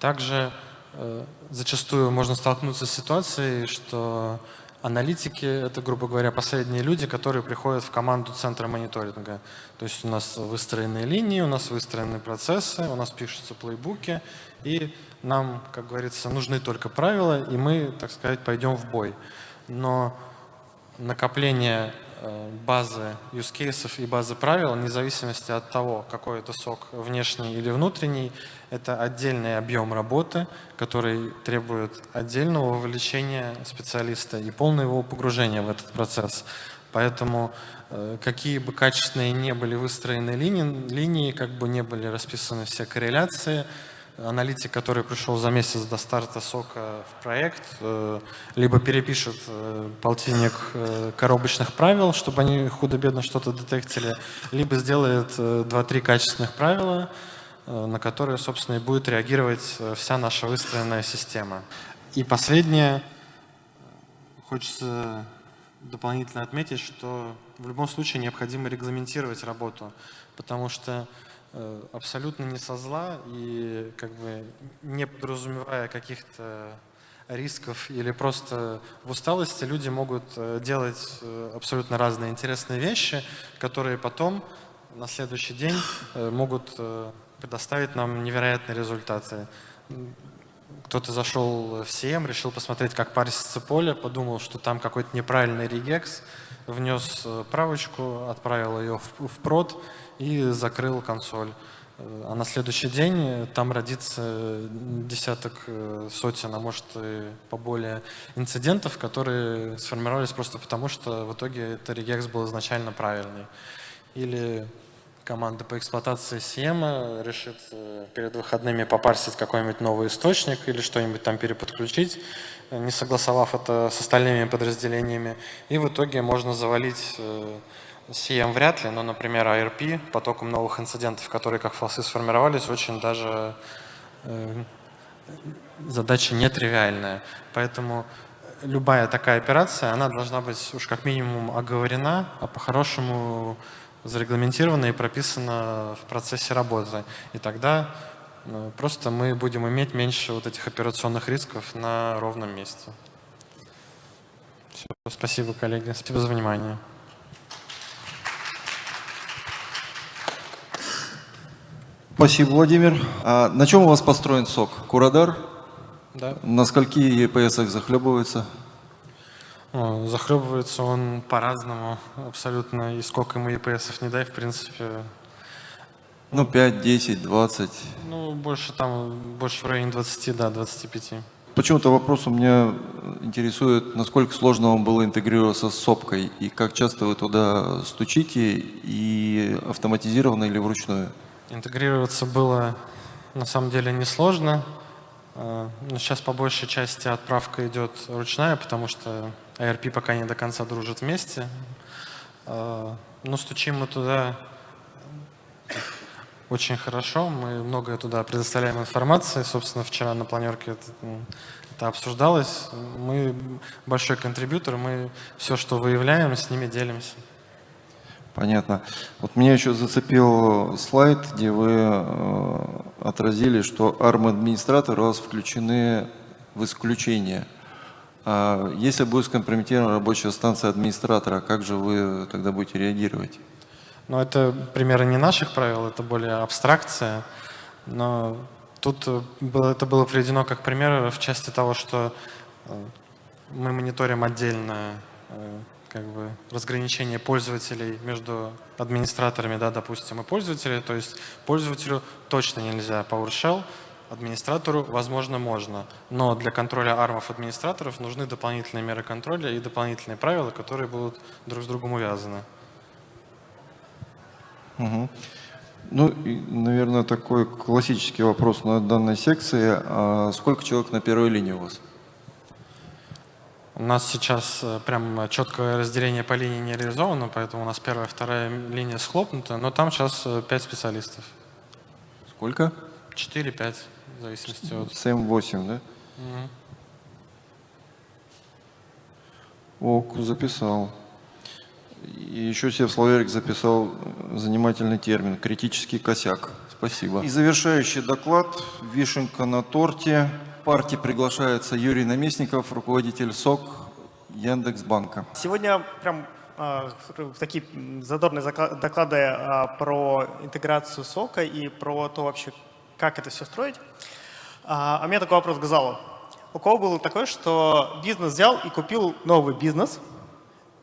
Также э, зачастую можно столкнуться с ситуацией, что аналитики — это, грубо говоря, последние люди, которые приходят в команду центра мониторинга. То есть у нас выстроенные линии, у нас выстроены процессы, у нас пишутся плейбуки, и нам, как говорится, нужны только правила, и мы, так сказать, пойдем в бой. Но накопление базы use cases и базы правил, вне зависимости от того, какой это сок, внешний или внутренний, это отдельный объем работы, который требует отдельного вовлечения специалиста и полного его погружения в этот процесс. Поэтому э, какие бы качественные не были выстроены линии, линии, как бы не были расписаны все корреляции, аналитик, который пришел за месяц до старта сока в проект, э, либо перепишет э, полтинник э, коробочных правил, чтобы они худо-бедно что-то детектили, либо сделает 2-3 качественных правила, на которые, собственно, и будет реагировать вся наша выстроенная система. И последнее, хочется дополнительно отметить, что в любом случае необходимо регламентировать работу, потому что абсолютно не со зла и как бы не подразумевая каких-то рисков или просто в усталости люди могут э, делать э, абсолютно разные интересные вещи, которые потом на следующий день могут предоставить нам невероятные результаты. Кто-то зашел в CM, решил посмотреть, как парсится поле, подумал, что там какой-то неправильный регекс, внес правочку, отправил ее в прод, и закрыл консоль. А на следующий день там родится десяток э, сотен, а может и поболее инцидентов, которые сформировались просто потому, что в итоге это регекс был изначально правильный. Или команда по эксплуатации CM решит э, перед выходными попарсить какой-нибудь новый источник или что-нибудь там переподключить, не согласовав это с остальными подразделениями. И в итоге можно завалить э, CM вряд ли, но, например, ARP потоком новых инцидентов, которые как фалсы сформировались, очень даже э, задача нетривиальная. Поэтому любая такая операция, она должна быть уж как минимум оговорена, а по-хорошему зарегламентирована и прописана в процессе работы. И тогда э, просто мы будем иметь меньше вот этих операционных рисков на ровном месте. Все, спасибо, коллеги. Спасибо за внимание. Спасибо, Владимир. А на чем у вас построен сок? Курадар? Да. На скольки EPS захлебывается? Захлебывается он по-разному абсолютно. И сколько ему EPS не дай, в принципе. Ну, 5, 10, 20. Ну, больше там, больше в районе 20, да, 25. Почему-то вопрос у меня интересует, насколько сложно вам было интегрироваться с сопкой, и как часто вы туда стучите, и автоматизированно или вручную? Интегрироваться было на самом деле несложно. А, но сейчас по большей части отправка идет ручная, потому что ARP пока не до конца дружит вместе. А, но стучим мы туда очень хорошо. Мы многое туда предоставляем информации. Собственно, вчера на планерке это, это обсуждалось. Мы большой контрибьютор, мы все, что выявляем, с ними делимся. Понятно. Вот меня еще зацепил слайд, где вы э, отразили, что ARM-администраторы у вас включены в исключение. А если будет скомпрометирована рабочая станция администратора, как же вы тогда будете реагировать? Ну, это примеры не наших правил, это более абстракция. Но тут было, это было приведено как пример в части того, что э, мы мониторим отдельно э, как бы разграничение пользователей между администраторами, да, допустим, и пользователей. То есть пользователю точно нельзя PowerShell, администратору, возможно, можно. Но для контроля армов администраторов нужны дополнительные меры контроля и дополнительные правила, которые будут друг с другом увязаны. Угу. Ну, и, наверное, такой классический вопрос на данной секции. А сколько человек на первой линии у вас? У нас сейчас э, прям четкое разделение по линии не реализовано, поэтому у нас первая, вторая линия схлопнута, но там сейчас э, пять специалистов. Сколько? Четыре-пять, в зависимости от... 7-8, да? Угу. Ок, записал. И еще себе в словарик записал занимательный термин «критический косяк». Спасибо. И завершающий доклад «Вишенка на торте». Партии приглашается Юрий Наместников, руководитель СОК Яндекс.Банка. Сегодня прям э, такие задорные доклады э, про интеграцию сока и про то вообще, как это все строить. А, а у меня такой вопрос к залу. У кого было такое, что бизнес взял и купил новый бизнес,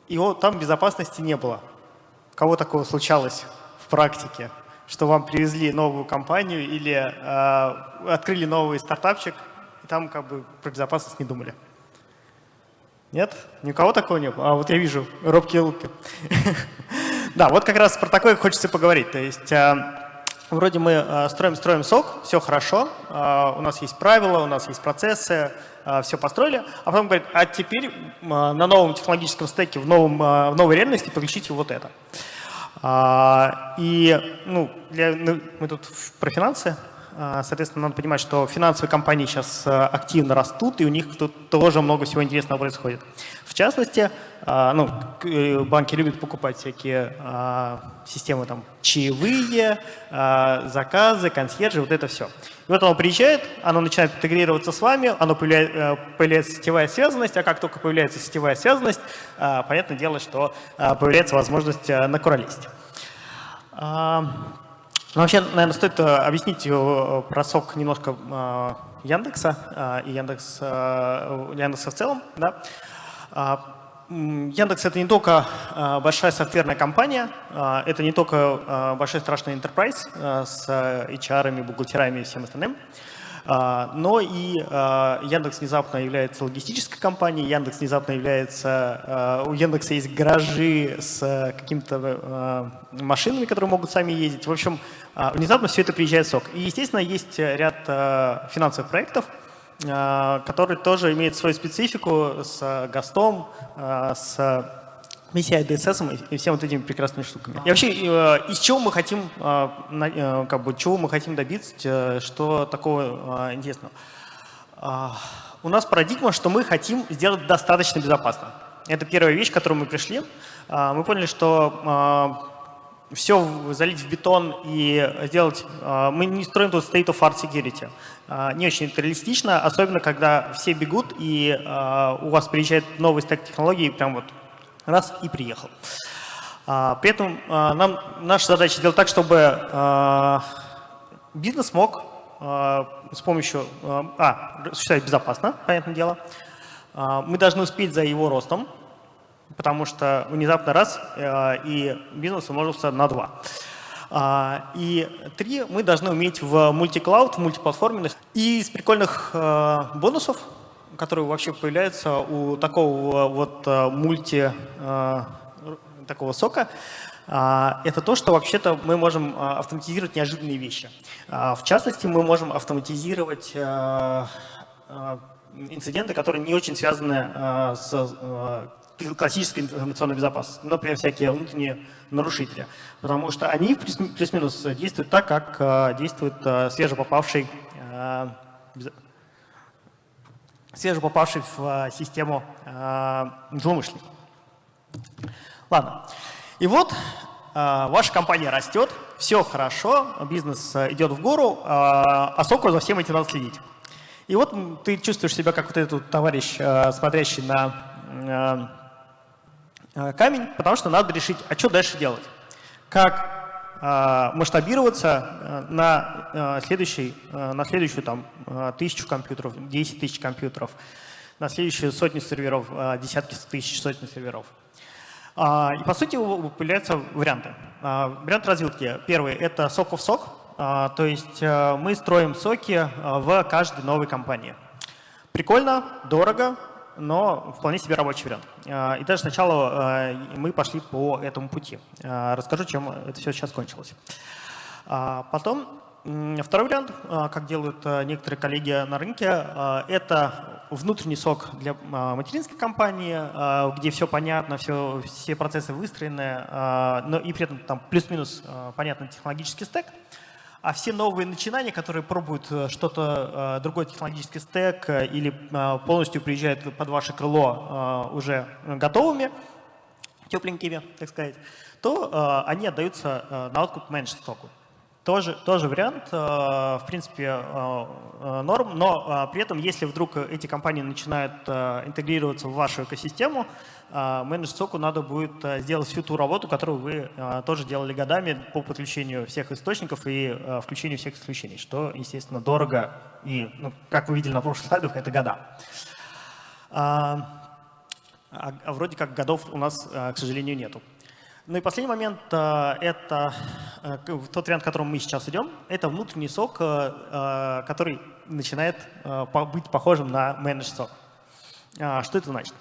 и вот там безопасности не было? У кого такого случалось в практике? Что вам привезли новую компанию или э, открыли новый стартапчик, и там как бы про безопасность не думали? Нет? Ни у кого такого не было? А вот я вижу робкие луки. Да, вот как раз про такое хочется поговорить. То есть вроде мы э, строим, строим сок, все хорошо, э, у нас есть правила, у нас есть процессы, э, все построили, а потом говорит, а теперь на новом технологическом стеке, в, новом, в новой реальности подключите вот это. И ну, для, ну, мы тут про финансы, Соответственно, надо понимать, что финансовые компании сейчас активно растут, и у них тут тоже много всего интересного происходит. В частности, ну, банки любят покупать всякие системы там чаевые, заказы, консьержи, вот это все. И вот оно приезжает, оно начинает интегрироваться с вами, оно появляется, появляется сетевая связанность, а как только появляется сетевая связанность, понятное дело, что появляется возможность накуролезть. Ну, вообще, наверное, стоит э, объяснить э, про сок немножко э, Яндекса и Яндекс, Яндекса в целом. Да? А, Яндекс — это не только большая софтверная компания, это не только большой страшный enterprise с HR, бухгалтерами и всем остальным. А, но и Яндекс внезапно является логистической компанией, Яндекс внезапно является, у Яндекса есть гаражи с какими-то машинами, которые могут сами ездить. В общем, внезапно все это приезжает в СОК. И, естественно, есть ряд финансовых проектов, которые тоже имеют свою специфику с ГАСТом, с PCI DSS и всем вот этими прекрасными штуками. И вообще, э, из чего мы хотим, э, э, как бы, чего мы хотим добиться, что такого интересного? У нас парадигма, что мы хотим сделать достаточно безопасно. Это первая вещь, к которой мы пришли. Мы поняли, что все залить в бетон и сделать... Мы не строим тут state of art security. Не очень реалистично, особенно когда все бегут, и у вас приезжает новый стек технологий, прям вот раз и приехал. При этом нам, наша задача сделать так, чтобы бизнес мог с помощью, а, существовать безопасно, понятное дело. Мы должны успеть за его ростом, потому что внезапно раз, и бизнес умножился на два. И три, мы должны уметь в мультиклауд, в мультиплатформенных. И из прикольных бонусов которые вообще появляются у такого вот э, мульти, э, такого сока, э, это то, что вообще-то мы можем автоматизировать неожиданные вещи. В частности, мы можем автоматизировать инциденты, которые не очень связаны с классической информационной безопасностью, например, всякие внутренние нарушители, потому что они плюс-минус действуют так, как действует свежепопавший свеже попавший в систему э, злоумышленник. Ладно. И вот э, ваша компания растет, все хорошо, бизнес идет в гору, э, а соку за всем этим надо следить. И вот ты чувствуешь себя как вот этот товарищ, э, смотрящий на э, камень, потому что надо решить, а что дальше делать. Как а, масштабироваться э, на, э, следующий, э, на следующую там, тысячу компьютеров, 10 тысяч компьютеров, на следующую сотню серверов, десятки тысяч, сотни серверов. А, и по сути появляются варианты. А, вариант развилки. Первый – это сок в сок, то есть мы строим соки в каждой новой компании. Прикольно, дорого, но вполне себе рабочий вариант. А, и даже сначала а, мы пошли по этому пути. А, расскажу, чем это все сейчас кончилось. Потом Второй вариант, как делают некоторые коллеги на рынке, это внутренний сок для материнской компании, где все понятно, все, все процессы выстроены, но и при этом там плюс-минус понятный технологический стек а все новые начинания, которые пробуют э, что-то, э, другой технологический стек э, или полностью приезжают под ваше крыло уже готовыми, тепленькими, так сказать, то они отдаются на откуп меньше стоку. Тоже, тоже вариант, в принципе, норм, но при этом, если вдруг эти компании начинают интегрироваться в вашу экосистему, менеджер соку надо будет сделать всю ту работу, которую вы тоже делали годами по подключению всех источников и включению всех исключений, что, естественно, дорого и, ну, как вы видели на прошлых слайдах, это года. А, а вроде как годов у нас, к сожалению, нету. Ну и последний момент э, – это э, тот вариант, к которому мы сейчас идем. Это внутренний сок, э, который начинает быть похожим на менедж сок. А, что это значит?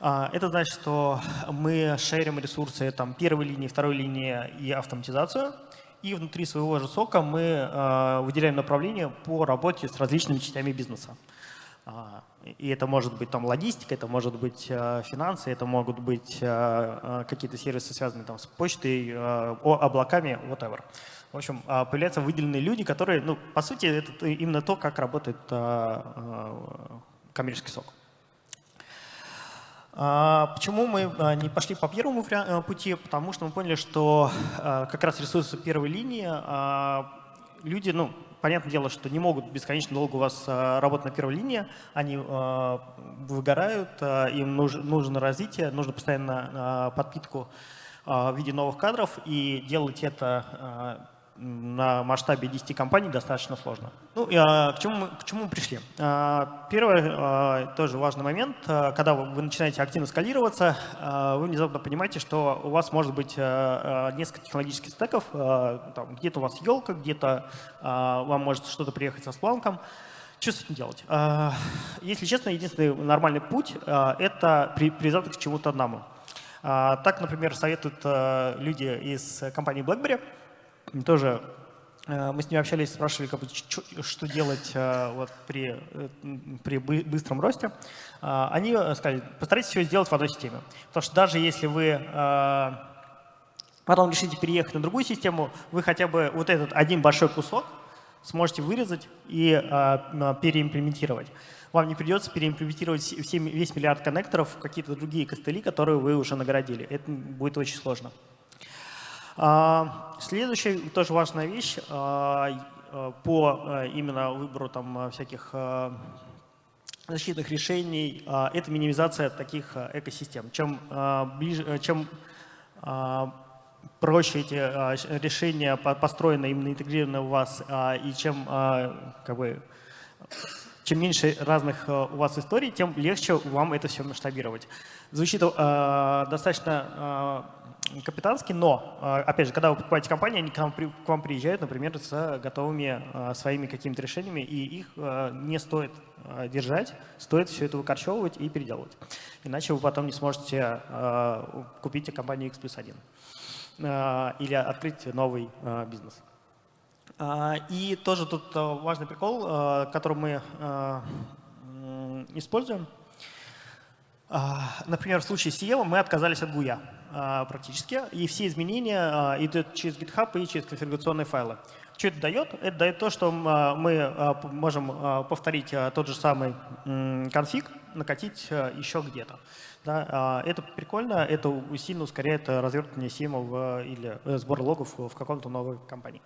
А, это значит, что мы шерим ресурсы там, первой линии, второй линии и автоматизацию. И внутри своего же сока мы выделяем направление по работе с различными частями бизнеса. А, и это может быть там логистика, это может быть э, финансы, это могут быть э, э, какие-то сервисы, связанные там с почтой, облаками, whatever. В общем, появляются выделенные люди, которые, ну, по сути, это именно то, как работает коммерческий сок. Почему мы не пошли по первому пути? Потому что мы поняли, что как раз ресурсы первой линии люди, ну, понятное дело, что не могут бесконечно долго у вас а, работать на первой линии, они а, выгорают, а, им нужно развитие, нужно постоянно подпитку в виде новых кадров, и делать это на масштабе 10 компаний достаточно сложно. Ну, а, к, чему мы, к чему мы пришли? А, первый а, тоже важный момент. Когда вы, начинаете активно скалироваться, вы внезапно понимаете, что у вас может быть несколько технологических стеков. Где-то у вас елка, где-то вам может что-то приехать со спланком. Что с этим делать? Если честно, единственный нормальный путь это при, привязаться к чему-то одному. Так, например, советуют люди из компании BlackBerry – тоже э, мы с ними общались, спрашивали, как бы, что делать э, вот, при, э, при быстром росте. Они сказали, постарайтесь все сделать в одной системе. Потому что даже если вы потом решите переехать на другую систему, вы хотя бы вот этот один большой кусок сможете вырезать и переимплементировать. Вам не придется переимплементировать все, весь миллиард коннекторов в какие-то другие костыли, которые вы уже наградили. Это будет очень сложно. А, следующая тоже важная вещь а, а, по именно выбору там всяких защитных решений – это минимизация таких экосистем. Чем, ближе, чем проще эти решения построены, именно интегрированы у вас, и чем, как бы, чем меньше разных у вас историй, тем легче вам это все масштабировать. Звучит достаточно капитанский, но, а, опять же, когда вы покупаете компанию, они к вам, к вам приезжают, например, с готовыми а, своими какими-то решениями, и их а, не стоит держать, стоит все это выкорчевывать и переделывать. Иначе вы потом не сможете купить компанию X плюс 1 или открыть новый бизнес. И тоже тут важный прикол, который мы используем. Например, в случае с SEO мы отказались от GUI. А, практически, и все изменения а, идут через GitHub и через конфигурационные файлы. Что это дает? Это дает то, что а, мы можем повторить тот же самый конфиг, накатить еще где-то. Да, это прикольно, это сильно ускоряет развертывание симов или э, сбор логов в каком-то новой компании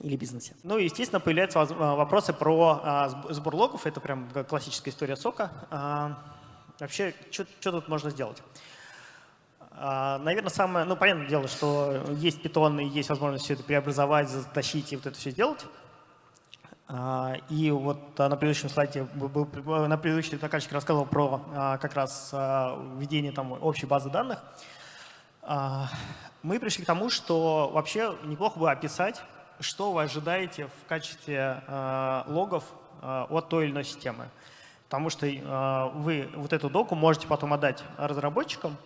или бизнесе. Ну и, естественно, появляются вопросы про сбор логов. Это прям классическая история сока. Вообще, что тут можно сделать? А, Наверное, самое, ну, понятное дело, что есть питон и есть возможность все это преобразовать, затащить и вот это все сделать. А, и вот на предыдущем слайде, на предыдущий докладчик рассказывал про а, как раз введение там общей базы данных. Мы пришли к тому, что вообще неплохо бы описать, что вы ожидаете в качестве логов от той или иной системы. Потому что вы вот эту доку можете потом отдать разработчикам,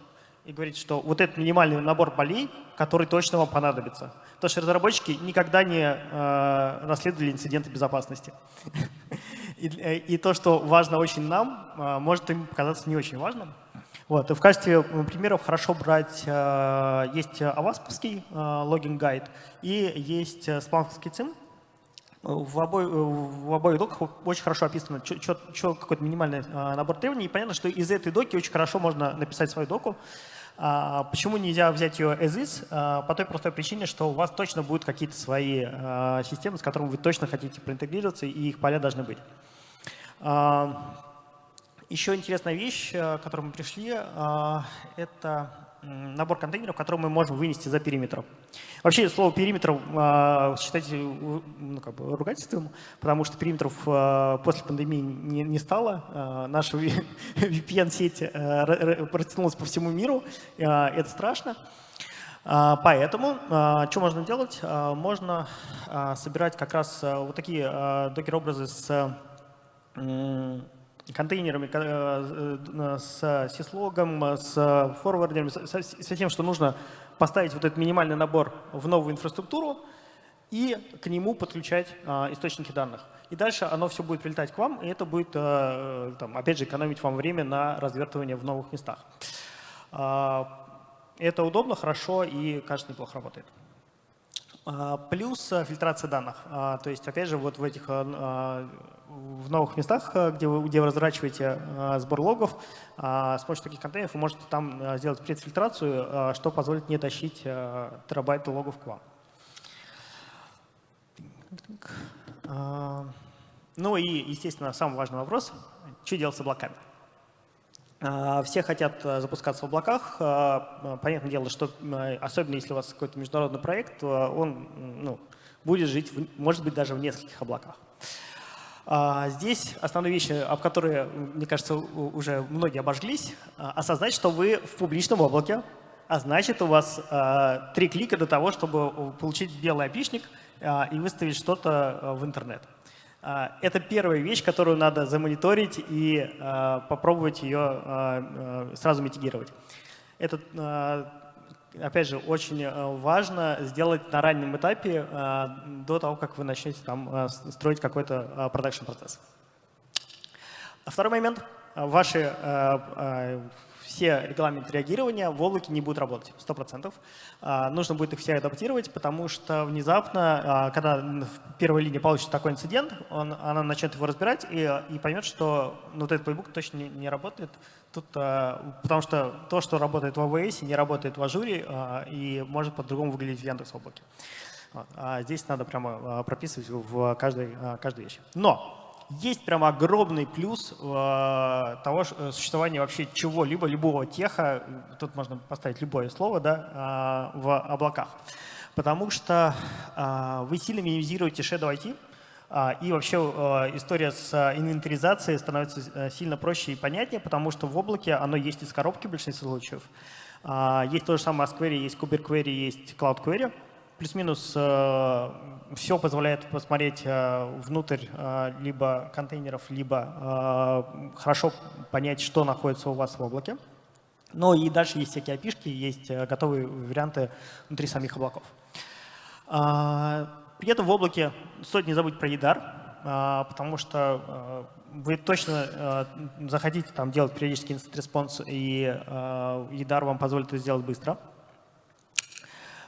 и говорить, что вот этот минимальный набор полей, который точно вам понадобится. Потому что разработчики никогда не э, расследовали инциденты безопасности. и, то, что важно очень нам, э, может им показаться не очень важным. Вот. И в качестве примеров хорошо брать, э, есть авасповский э, логин-гайд и есть спланковский ЦИМ. В, обоих, в обоих доках очень хорошо описано, какой-то минимальный э, набор требований. И понятно, что из этой доки очень хорошо можно написать свою доку, А, почему нельзя взять ее as is? А, по той простой причине, что у вас точно будут какие-то свои а, системы, с которыми вы точно хотите проинтегрироваться, и их поля должны быть. Еще интересная вещь, к которой мы пришли, это набор контейнеров, который мы можем вынести за периметр. Вообще слово периметр э, считайте ну, как бы ругательством, потому что периметров э, после пандемии не, не стало. Э, наша VPN-сеть э, протянулась по всему миру. Э, это страшно. Поэтому что можно делать? Можно собирать как раз вот такие докер-образы с контейнерами, э, э, с сислогом, с форвардерами, со тем, что нужно поставить вот этот минимальный набор в новую инфраструктуру и к нему подключать источники данных. И дальше оно все будет прилетать к вам, и это будет, там, опять же, экономить вам время на развертывание в новых местах. Это удобно, хорошо и, кажется, неплохо работает. Плюс э, фильтрация данных. То есть, опять же, вот в этих в новых местах, где вы, где вы разворачиваете сбор логов, с помощью таких контейнеров вы можете там сделать предфильтрацию, что позволит не тащить терабайты логов к вам. Ну и, естественно, самый важный вопрос, что делать с облаками. Все хотят э, запускаться в облаках. Понятное дело, что особенно если у вас какой-то международный проект, он ну, будет жить, может быть, даже в нескольких облаках. А, здесь основные вещи, об которые, мне кажется, уже многие обожглись. Осознать, что вы в публичном облаке, а значит, у вас три клика до того, чтобы получить белый опишник и выставить что-то в интернет. А, это первая вещь, которую надо замониторить и а, попробовать ее а, сразу митигировать. Это, опять же, очень важно сделать на раннем этапе до того, как вы начнете там строить какой-то продакшн процесс. Второй момент. Ваши все регламенты реагирования в облаке не будут работать 100%. А, нужно будет их все адаптировать, потому что внезапно, когда в первой линии получит такой инцидент, он, она начнет его разбирать и, и поймет, что ну, вот этот плейбук точно не, не работает. Тут, а, потому что то, что работает в AWS, не работает в Ажуре и может по-другому выглядеть в Яндекс облаке. А здесь надо прямо прописывать в каждой, каждой вещи. Но есть прям огромный плюс э, того э, существования вообще чего-либо, любого теха, тут можно поставить любое слово, да, э, в облаках. Потому что э, вы сильно минимизируете Shadow IT, э, и вообще э, история с инвентаризацией становится э, сильно проще и понятнее, потому что в облаке оно есть из коробки в большинстве случаев. Э, есть то же самое SQL, есть KubeQuery, есть Cloud Query плюс-минус э, все позволяет посмотреть э, внутрь э, либо контейнеров, либо хорошо понять, что находится у вас в облаке. Ну и дальше есть всякие опишки, есть готовые варианты внутри самих облаков. Этом в облаке стоит не забыть про EDAR, потому что вы точно захотите там делать периодически incident response, и EDR вам позволит это сделать быстро.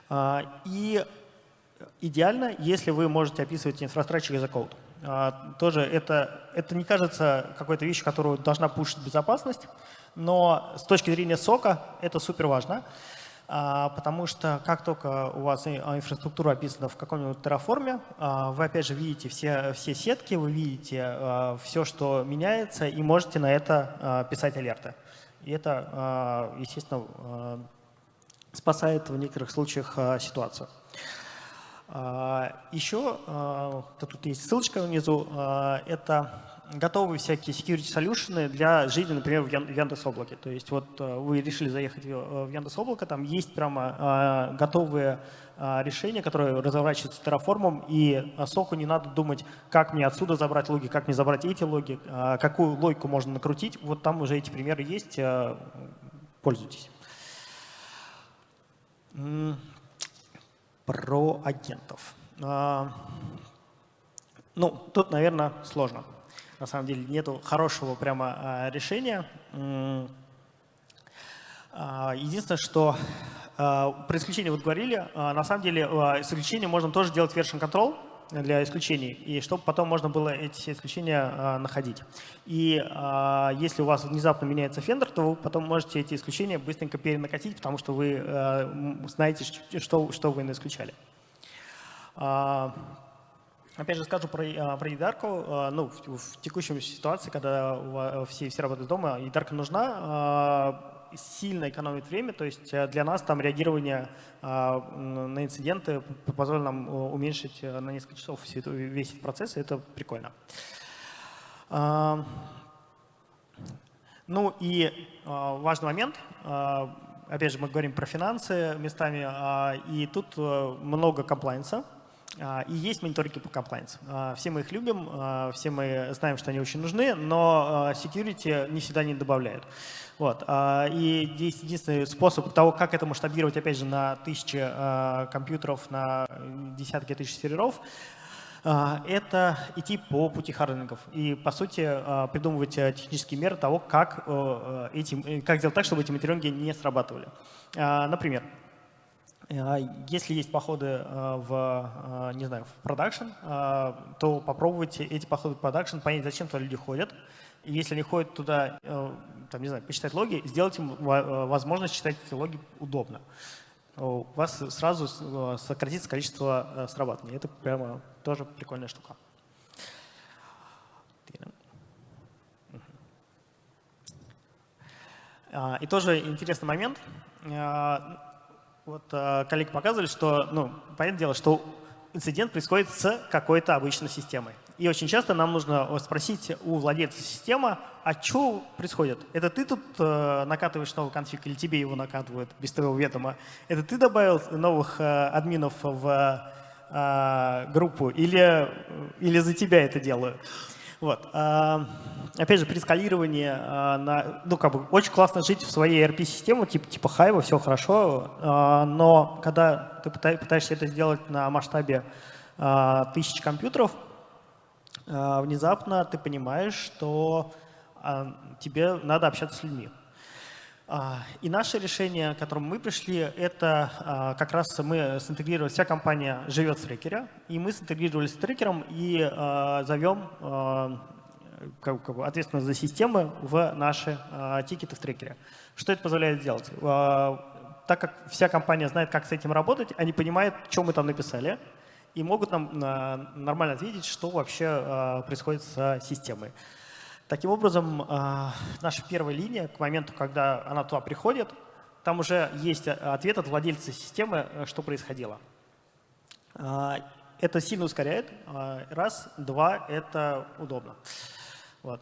А, и идеально, если вы можете описывать инфраструктуру as code. А, тоже это, это не кажется какой-то вещью, которую должна пушить безопасность, но с точки зрения SOC а это супер важно, а, потому что как только у вас инфраструктура описана в каком-нибудь Terraform е, вы опять же видите все, все сетки, вы видите все, что меняется, и можете на это писать алерты. И это, естественно, спасает в некоторых случаях а, ситуацию. А, Еще, а, тут есть ссылочка внизу, это готовые всякие security solutions для жизни, например, в Яндекс облаке. То есть вот вы решили заехать в Яндекс облако, там есть прямо готовые решения, которые разворачиваются терраформом, и соку не надо думать, как мне отсюда забрать логи, как мне забрать эти логи, какую логику можно накрутить. Вот там уже эти примеры есть, пользуйтесь. Про агентов. Ну, тут, наверное, сложно. На самом деле нету хорошего прямо а, решения. А, единственное, что про исключение вот говорили, на самом деле с исключением можно тоже делать version control. для исключений, и чтобы потом можно было эти исключения находить. И если у вас внезапно меняется фендер, то вы потом можете эти исключения быстренько перенакатить, потому что вы знаете, что, что вы исключали. Опять же скажу про, а, про едарку. А, ну, в, в текущей ситуации, когда все, все работают дома, едарка нужна, а, сильно экономит время, то есть э, для нас там реагирование на инциденты позволит нам уменьшить э, на несколько часов весь этот процесс, и это прикольно. Ну и важный момент, опять же мы говорим про финансы местами, и тут э, много комплайенса, и есть мониторинги по compliance. А, все мы их любим, а, все мы знаем, что они очень нужны, но security не всегда не добавляют. Вот. И здесь единственный способ того, как это масштабировать, опять же, на тысячи компьютеров, на десятки тысяч серверов, это идти по пути hardening ов и, по сути, придумывать технические меры того, как, э, эти, как сделать так, чтобы эти мониторинги не срабатывали. Например, а если есть походы э, в, э, не знаю, в production, э, то попробуйте эти походы в production, понять, зачем туда люди ходят. И если они ходят туда, там, не знаю, почитать логи, сделать им возможность читать эти логи удобно. У вас сразу сократится количество срабатываний. Это прямо тоже прикольная штука. И тоже интересный момент. Вот э, коллеги показывали, что, ну, понятное дело, что инцидент происходит с какой-то обычной системой. И очень часто нам нужно спросить у владельца системы, а что происходит? Это ты тут э, накатываешь новый конфиг или тебе его накатывают без твоего ведома? Это ты добавил новых э, админов в э, группу или, или за тебя это делаю? Вот. А, опять же, при скалировании, а, на, ну, как бы, очень классно жить в своей ERP-системе, типа, типа Hive, все хорошо, а, но когда ты пытаешься это сделать на масштабе тысяч компьютеров, внезапно ты понимаешь, что тебе надо общаться с людьми. А, и наше решение, к которому мы пришли, это а, как раз мы синтегрировали, вся компания живет в трекере, и мы синтегрировали с трекером и а, зовем ответственность за системы в наши тикеты в трекере. Что это позволяет сделать? Так как вся компания знает, как с этим работать, они понимают, что мы там написали, и могут нам нормально ответить, что вообще происходит с системой. Таким образом, а, наша первая линия, к моменту, когда она туда приходит, там уже есть ответ от владельца системы, э, что происходило. Это сильно ускоряет. Раз. Два. Это удобно. Вот.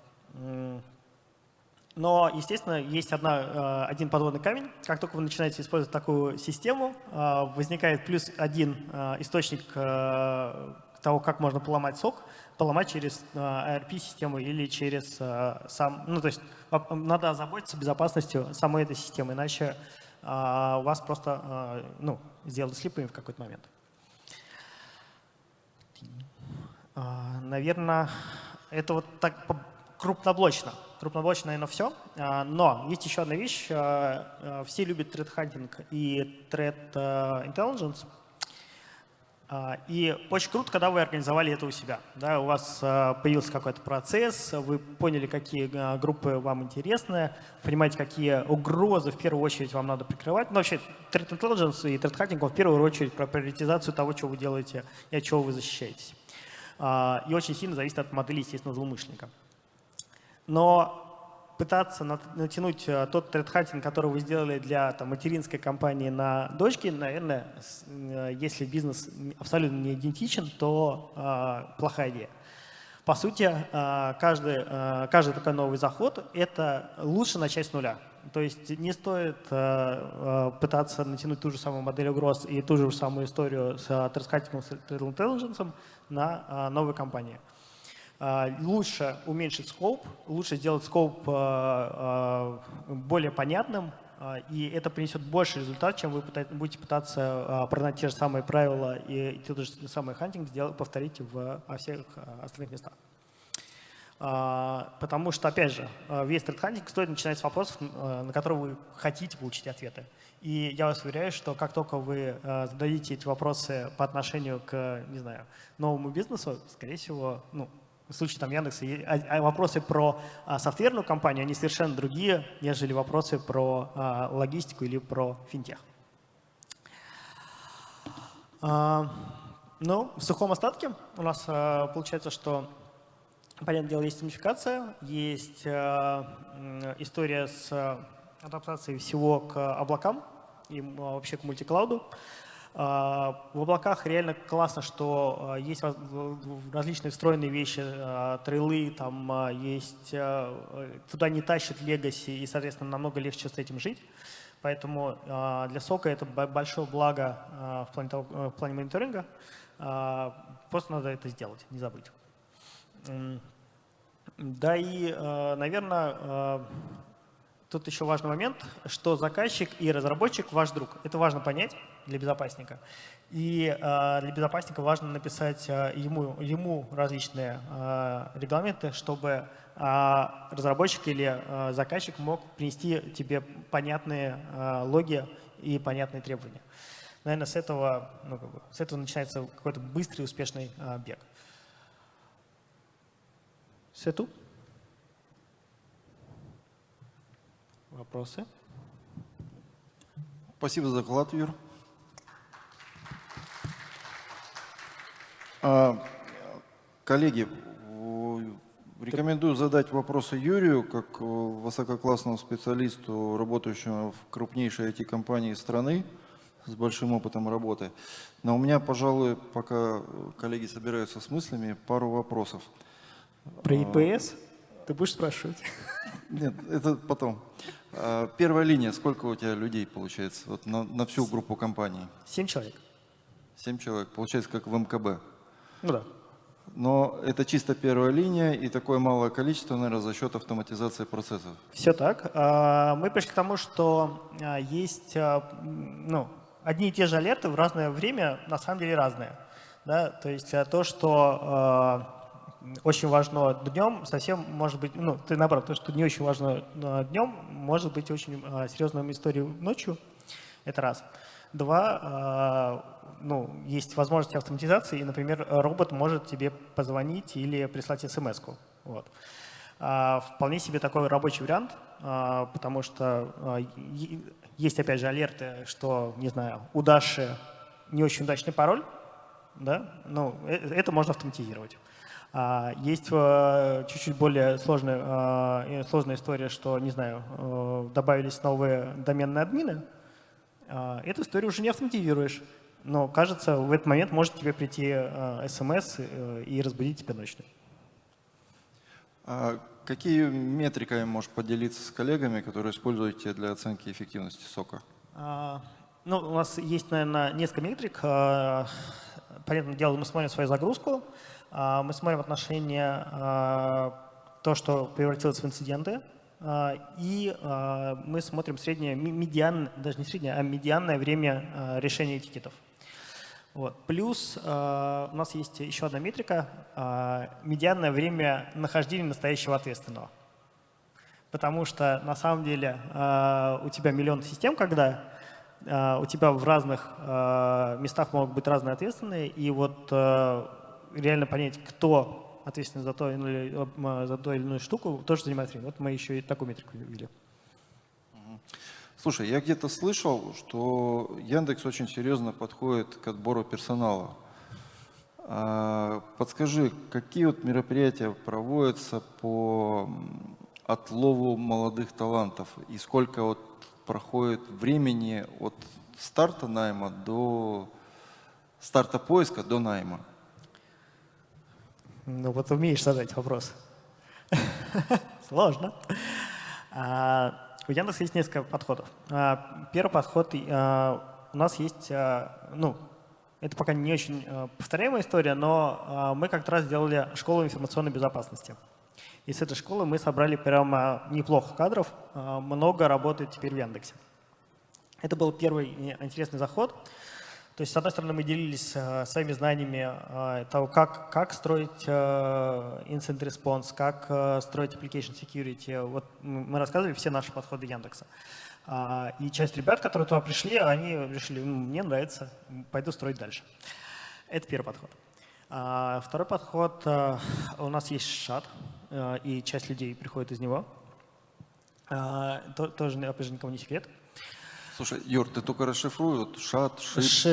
Но, естественно, есть одна, один подводный камень. Как только вы начинаете использовать такую систему, возникает плюс один источник э, того, как можно поломать сок – поломать через ARP-систему э, или через э, сам... Ну, то есть надо озаботиться безопасностью самой этой системы, иначе э, вас просто ну, сделают слепыми в какой-то момент. Наверное, это вот так крупноблочно. Крупноблочно, наверное, все. Но есть еще одна вещь. Все любят threat hunting и threat intelligence. А, и очень круто, когда вы организовали это у себя. Да, у вас а, появился какой-то процесс, вы поняли, какие а, группы вам интересны, понимаете, какие угрозы в первую очередь вам надо прикрывать. Ну, вообще, Threat Intelligence и Threat Hunting в первую очередь про приоритизацию того, что вы делаете и от чего вы защищаетесь. И очень сильно зависит от модели, естественно, злоумышленника. Но пытаться натянуть э, тот тред-хантинг, который вы сделали для там, материнской компании на дочке, наверное, э, если бизнес абсолютно не идентичен, то э, плохая идея. По сути, э, каждый, э, каждый такой новый заход – это лучше начать с нуля. То есть не стоит э, пытаться натянуть ту же самую модель угроз и ту же самую историю с тред-хантингом, с intelligence на новой компании. А, лучше уменьшить скоп, лучше сделать скоп а, а, более понятным, и это принесет больше результат, чем вы будете пытаться продать те же самые правила и тот же самый hunting сделать, повторить в, всех остальных местах. Потому что, опять же, весь threat hunting стоит начинать с вопросов, на которые вы хотите получить ответы. И я вас уверяю, что как только вы зададите эти вопросы по отношению к, не знаю, новому бизнесу, скорее всего, ну, в случае там Яндекса, вопросы про софтверную компанию, они совершенно другие, нежели вопросы про логистику или про финтех. Ну, в сухом остатке у нас получается, что Понятное дело, есть унификация, есть история с адаптацией всего к облакам и вообще к мультиклауду. В облаках реально классно, что есть различные встроенные вещи, трейлы, там есть, туда не тащит легаси, и, соответственно, намного легче с этим жить. Поэтому для сока это большое благо в плане, того, в плане мониторинга. Просто надо это сделать, не забыть. Да и, э, наверное, э, тут еще важный момент, что заказчик и разработчик ваш друг. Это важно понять для безопасника. И э, для безопасника важно написать ему, ему различные регламенты, чтобы разработчик или заказчик мог принести тебе понятные логи и понятные требования. Наверное, с этого, ну, как бы, с этого начинается какой-то быстрый успешный бег. Tout. Вопросы? Спасибо за доклад, Юр. А, коллеги, рекомендую задать вопросы Юрию, как высококлассному специалисту, работающему в крупнейшей IT-компании страны с большим опытом работы. Но у меня, пожалуй, пока коллеги собираются с мыслями, пару вопросов. Про ИПС? Ты будешь спрашивать? Нет, это потом. А, первая линия, сколько у тебя людей получается вот на, на всю группу компаний? Семь человек. Семь человек, получается как в МКБ. Ну да. Но это чисто первая линия и такое малое количество, наверное, за счет автоматизации процессов. Все так. А, мы пришли к тому, что а, есть ну, одни и те же алерты в разное время, на самом деле разные. Да? То есть то, что очень важно днем, совсем может быть, ну, ты наоборот, то, что не очень важно а, днем, может быть очень а, серьезной историей ночью, это раз. Два, а, ну, есть возможность автоматизации, и, например, робот может тебе позвонить или прислать смс -ку. Вот. Вполне себе такой рабочий вариант, потому что есть, опять же, алерты, что, не знаю, у Даши не очень удачный пароль, да, ну, э, это можно автоматизировать. А, есть э, чуть-чуть более сложная, э, сложная история, что, не знаю, добавились новые доменные админы. А, эту историю уже не автоматизируешь. Но, кажется, в этот момент может тебе прийти смс и разбудить тебя ночью. А какие метриками можешь поделиться с коллегами, которые используете для оценки эффективности сока? А, ну, у нас есть, наверное, несколько метрик. Понятное дело, мы смотрим свою загрузку. А, мы смотрим отношение а, то, что превратилось в инциденты, а, и мы смотрим среднее, медиан, даже не среднее, а медианное время решения этикетов. Вот. Плюс у нас есть еще одна метрика – медианное время нахождения настоящего ответственного. Потому что на самом деле у тебя миллион систем, когда у тебя в разных местах могут быть разные ответственные, и вот реально понять, кто ответственен за то, э, за ту или иную штуку, тоже занимает время. Вот мы еще и такую метрику ввели. Слушай, я где-то слышал, что Яндекс очень серьезно подходит к отбору персонала. А, подскажи, какие вот мероприятия проводятся по отлову молодых талантов и сколько вот проходит времени от старта найма до старта поиска до найма? Ну вот умеешь задать вопрос. Сложно. А, у Яндекса есть несколько подходов. А, первый подход а, у нас есть, ну, это пока не очень повторяемая история, но мы как-то раз сделали школу информационной безопасности. И с этой школы мы собрали прямо неплохо кадров, много работает теперь в Яндексе. Это был первый интересный заход. То есть, с одной стороны, мы делились э, своими знаниями э, того, как, как строить э, incident response, как строить application security. Вот мы рассказывали все наши подходы Яндекса. А, и часть ребят, которые туда пришли, они решили, мне нравится, пойду строить дальше. Это первый подход. А, второй подход, у нас есть шат, и часть людей приходит из него. А, то, тоже, опять же, никому не секрет. Слушай, Юр, ты только расшифруй, вот шат, шип. Ш-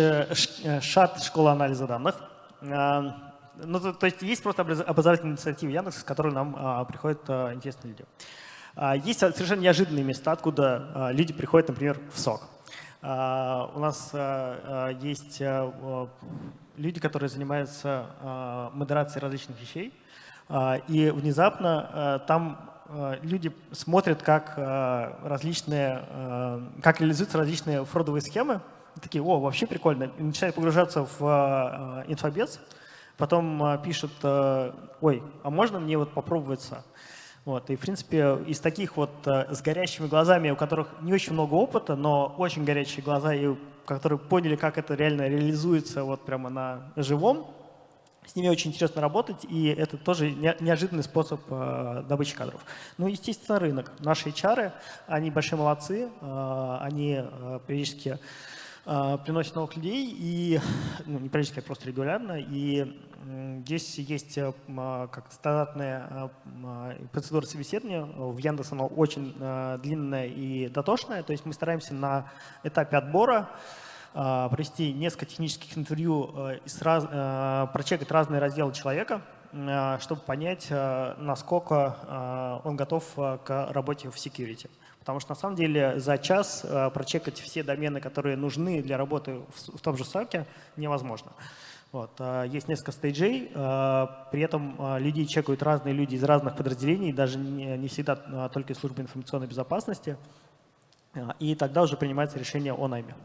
э, ШАТ – школа анализа данных. А, Ну, то, то есть есть просто образ- образовательная инициатива Яндекса, с которой нам а, приходят а, интересные люди. А, есть совершенно неожиданные места, откуда а, люди приходят, например, в СОК. А, у нас а, есть а, люди, которые занимаются а, модерацией различных вещей, а, и внезапно а, там люди смотрят, как а, различные, а, как реализуются различные фродовые схемы, такие, о, вообще прикольно, и начинают погружаться в инфобес, потом пишут, ой, а можно мне вот попробоваться? Вот, и, в принципе, из таких вот с горящими глазами, у которых не очень много опыта, но очень горячие глаза, и которые поняли, как это реально реализуется вот прямо на живом, с ними очень интересно работать, и это тоже не- неожиданный способ э, добычи кадров. Ну, естественно, рынок. Наши HR, они большие молодцы, э, они э, периодически приносят новых людей, и, ну, не периодически, а просто регулярно, и здесь есть как стандартная процедура собеседования. В Яндекс она очень длинная и дотошная, то есть мы стараемся на этапе отбора провести несколько технических интервью, э, и сраз- э, прочекать разные разделы человека, э, чтобы понять, насколько он готов к работе в security. Потому что на самом деле за час прочекать все домены, которые нужны для работы в том же соке, невозможно. Вот. Есть несколько стейджей, при этом людей чекают разные люди из разных подразделений, даже не всегда только из службы информационной безопасности, и тогда уже принимается решение о найме.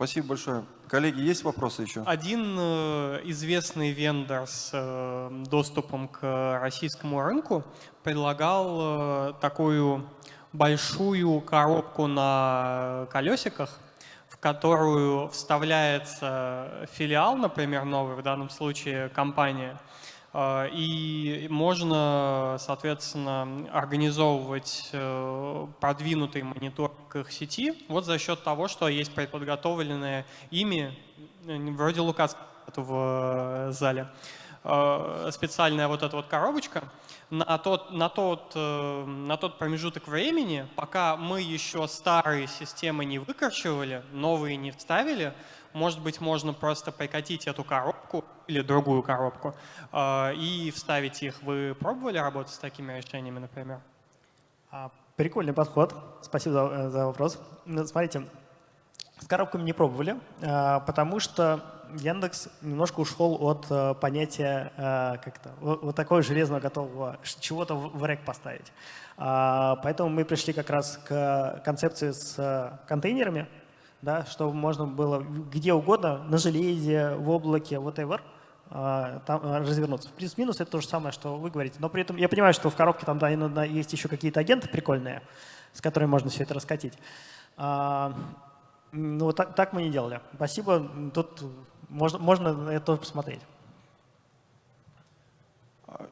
Спасибо большое. Коллеги, есть вопросы еще? Один э, известный вендор с э, доступом к российскому рынку предлагал э, такую большую коробку на колесиках, в которую вставляется филиал, например, новый, в данном случае компания, и можно, соответственно, организовывать э, продвинутый мониторинг их сети вот за счет того, что есть предподготовленные ими, вроде Лукас в э, зале, э, специальная вот эта вот коробочка, на тот, на, тот, э, на тот промежуток времени, пока мы еще старые системы не выкорчевали, новые не вставили, может быть, можно просто прикатить эту коробку или другую коробку э, и вставить их. Вы пробовали работать с такими решениями, например? А, Прикольный подход. Спасибо за, э, за вопрос. Ну, Смотрите, с коробками не пробовали, а, потому что Яндекс немножко ушел от э, понятия э, как-то вот такого железного готового чего-то в рэк поставить. А, Поэтому мы пришли как раз к концепции с э, контейнерами, да, чтобы можно было где угодно, на железе, в облаке, whatever, а, там а, развернуться. Плюс-минус это то же самое, что вы говорите. Но при этом я понимаю, что в коробке там да, иногда есть еще какие-то агенты прикольные, с которыми можно все это раскатить. А, ну, вот так, так мы не делали. Спасибо. Тут можно, можно это тоже посмотреть.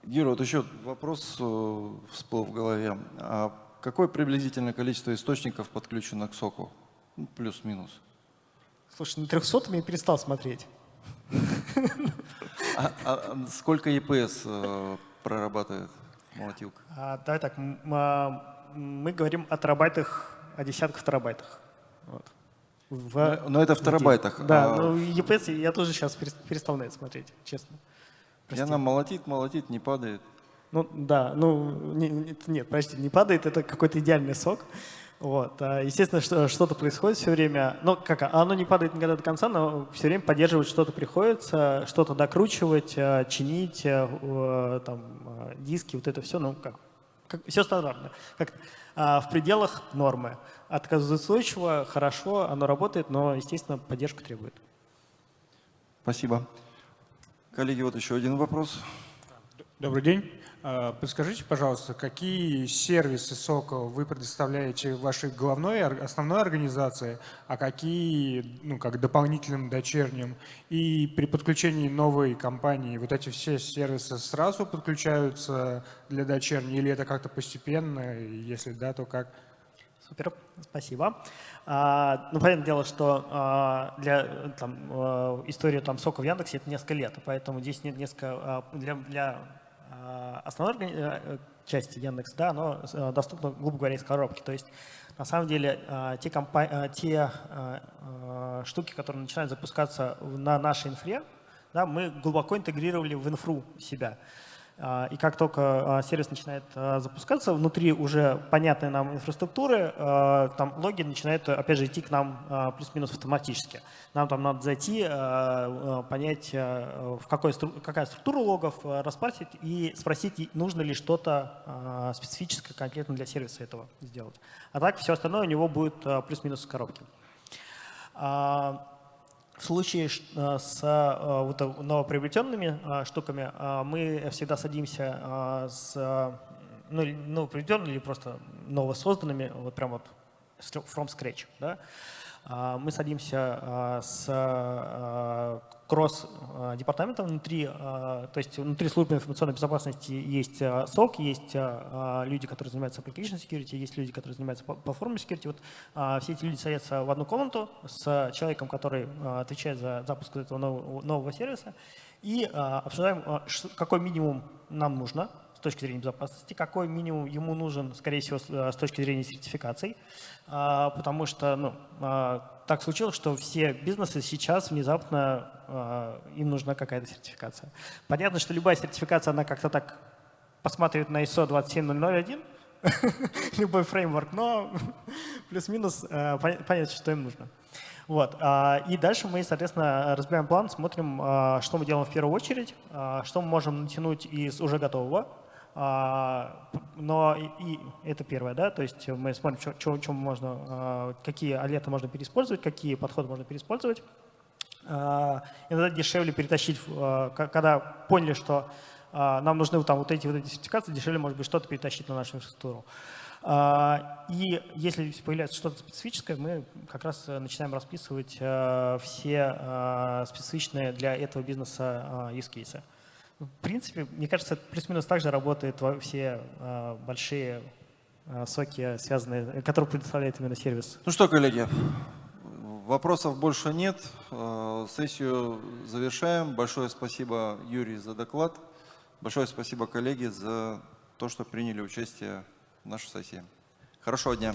Юра, вот еще вопрос э, всплыл в голове. А какое приблизительное количество источников подключено к соку? Ну, Плюс-минус. Слушай, на 300 я перестал смотреть. А, а сколько EPS э, прорабатывает молотилка? А, давай так, а, мы говорим о терабайтах, о десятках терабайтах. Вот. В- Но- но это в терабайтах, Да, а- ну EPS я тоже сейчас перестал на это смотреть, честно. И Прости. она молотит, молотит, не падает. Ну да, ну не- нет, подожди, не падает, это какой-то идеальный сок. Вот. а, Естественно, что, что-то происходит все время. Ну, как, оно не падает никогда до конца, но все время поддерживать что-то приходится, что-то докручивать, а, чинить, а, там, диски, вот это все, ну, как, как все стандартно. Как, а, в пределах нормы. Отказоустойчиво, хорошо, оно работает, но, естественно, поддержку требует. Спасибо. Коллеги, вот еще один вопрос. Добрый день. А, Подскажите, пожалуйста, какие сервисы сока вы предоставляете вашей главной, основной организации, а какие, ну, как дополнительным дочерним? И при подключении новой компании вот эти все сервисы сразу подключаются для дочерней или это как-то постепенно? Если да, то как? Супер, спасибо. А, ну, понятное дело, что а, для там, э, истории там, сока в Яндексе это несколько лет, поэтому здесь нет несколько а, для, для а, основной органи- э, части Яндекс, да, оно э, доступно, грубо говоря, из коробки. То есть на самом деле а, те, а, те а, а, штуки, которые начинают запускаться на нашей инфре, да, мы глубоко интегрировали в инфру себя. А, И как только а, сервис начинает а, запускаться, внутри уже понятной нам инфраструктуры, там логи начинают, опять же, идти к нам плюс-минус автоматически. Нам там надо зайти, понять, в какой, какая структура логов, распарсить и спросить, нужно ли что-то специфическое конкретно для сервиса этого сделать. А так все остальное у него будет плюс-минус в коробке. В случае э, с э, вот э, новоприобретенными штуками мы всегда садимся с ну, новоприобретенными или просто новосозданными, вот прям вот from scratch. Да? А, Мы садимся э, с э, кросс-департаментом внутри, то есть внутри службы информационной безопасности есть SOC, есть люди, которые занимаются application security, есть люди, которые занимаются пла- platform security. Вот а, все эти люди садятся в одну комнату с человеком, который а, отвечает за запуск этого нового, нового сервиса, и а, обсуждаем, а, какой минимум нам нужно с точки зрения безопасности, какой минимум ему нужен, скорее всего, с с точки зрения сертификаций, А, потому что ну, а, так случилось, что все бизнесы сейчас внезапно а, им нужна какая-то сертификация. Понятно, что любая сертификация, она как-то так посматривает на ISO 27001, любой фреймворк, но плюс-минус э, пон- понятно, что им нужно. Вот. И дальше мы, соответственно, разбираем план, смотрим, что мы делаем в первую очередь, что мы можем натянуть из уже готового. А, Но и, это первое, да, то есть мы смотрим, что, можно, а, какие алеты можно переиспользовать, какие подходы можно переиспользовать. А, Иногда дешевле перетащить, когда поняли, что нам нужны там вот эти вот эти сертификации, дешевле, может быть, что-то перетащить на нашу инфраструктуру. И если появляется что-то специфическое, мы как раз э, начинаем расписывать э, все специфичные для этого бизнеса use cases. В принципе, мне кажется, плюс-минус так же работает во все э, большие э, соки, связанные, которые предоставляет именно сервис. Ну что, коллеги, вопросов больше нет. Э, Сессию завершаем. Большое спасибо, Юрий, за доклад. Большое спасибо, коллеги, за то, что приняли участие в нашей сессии. Хорошего дня.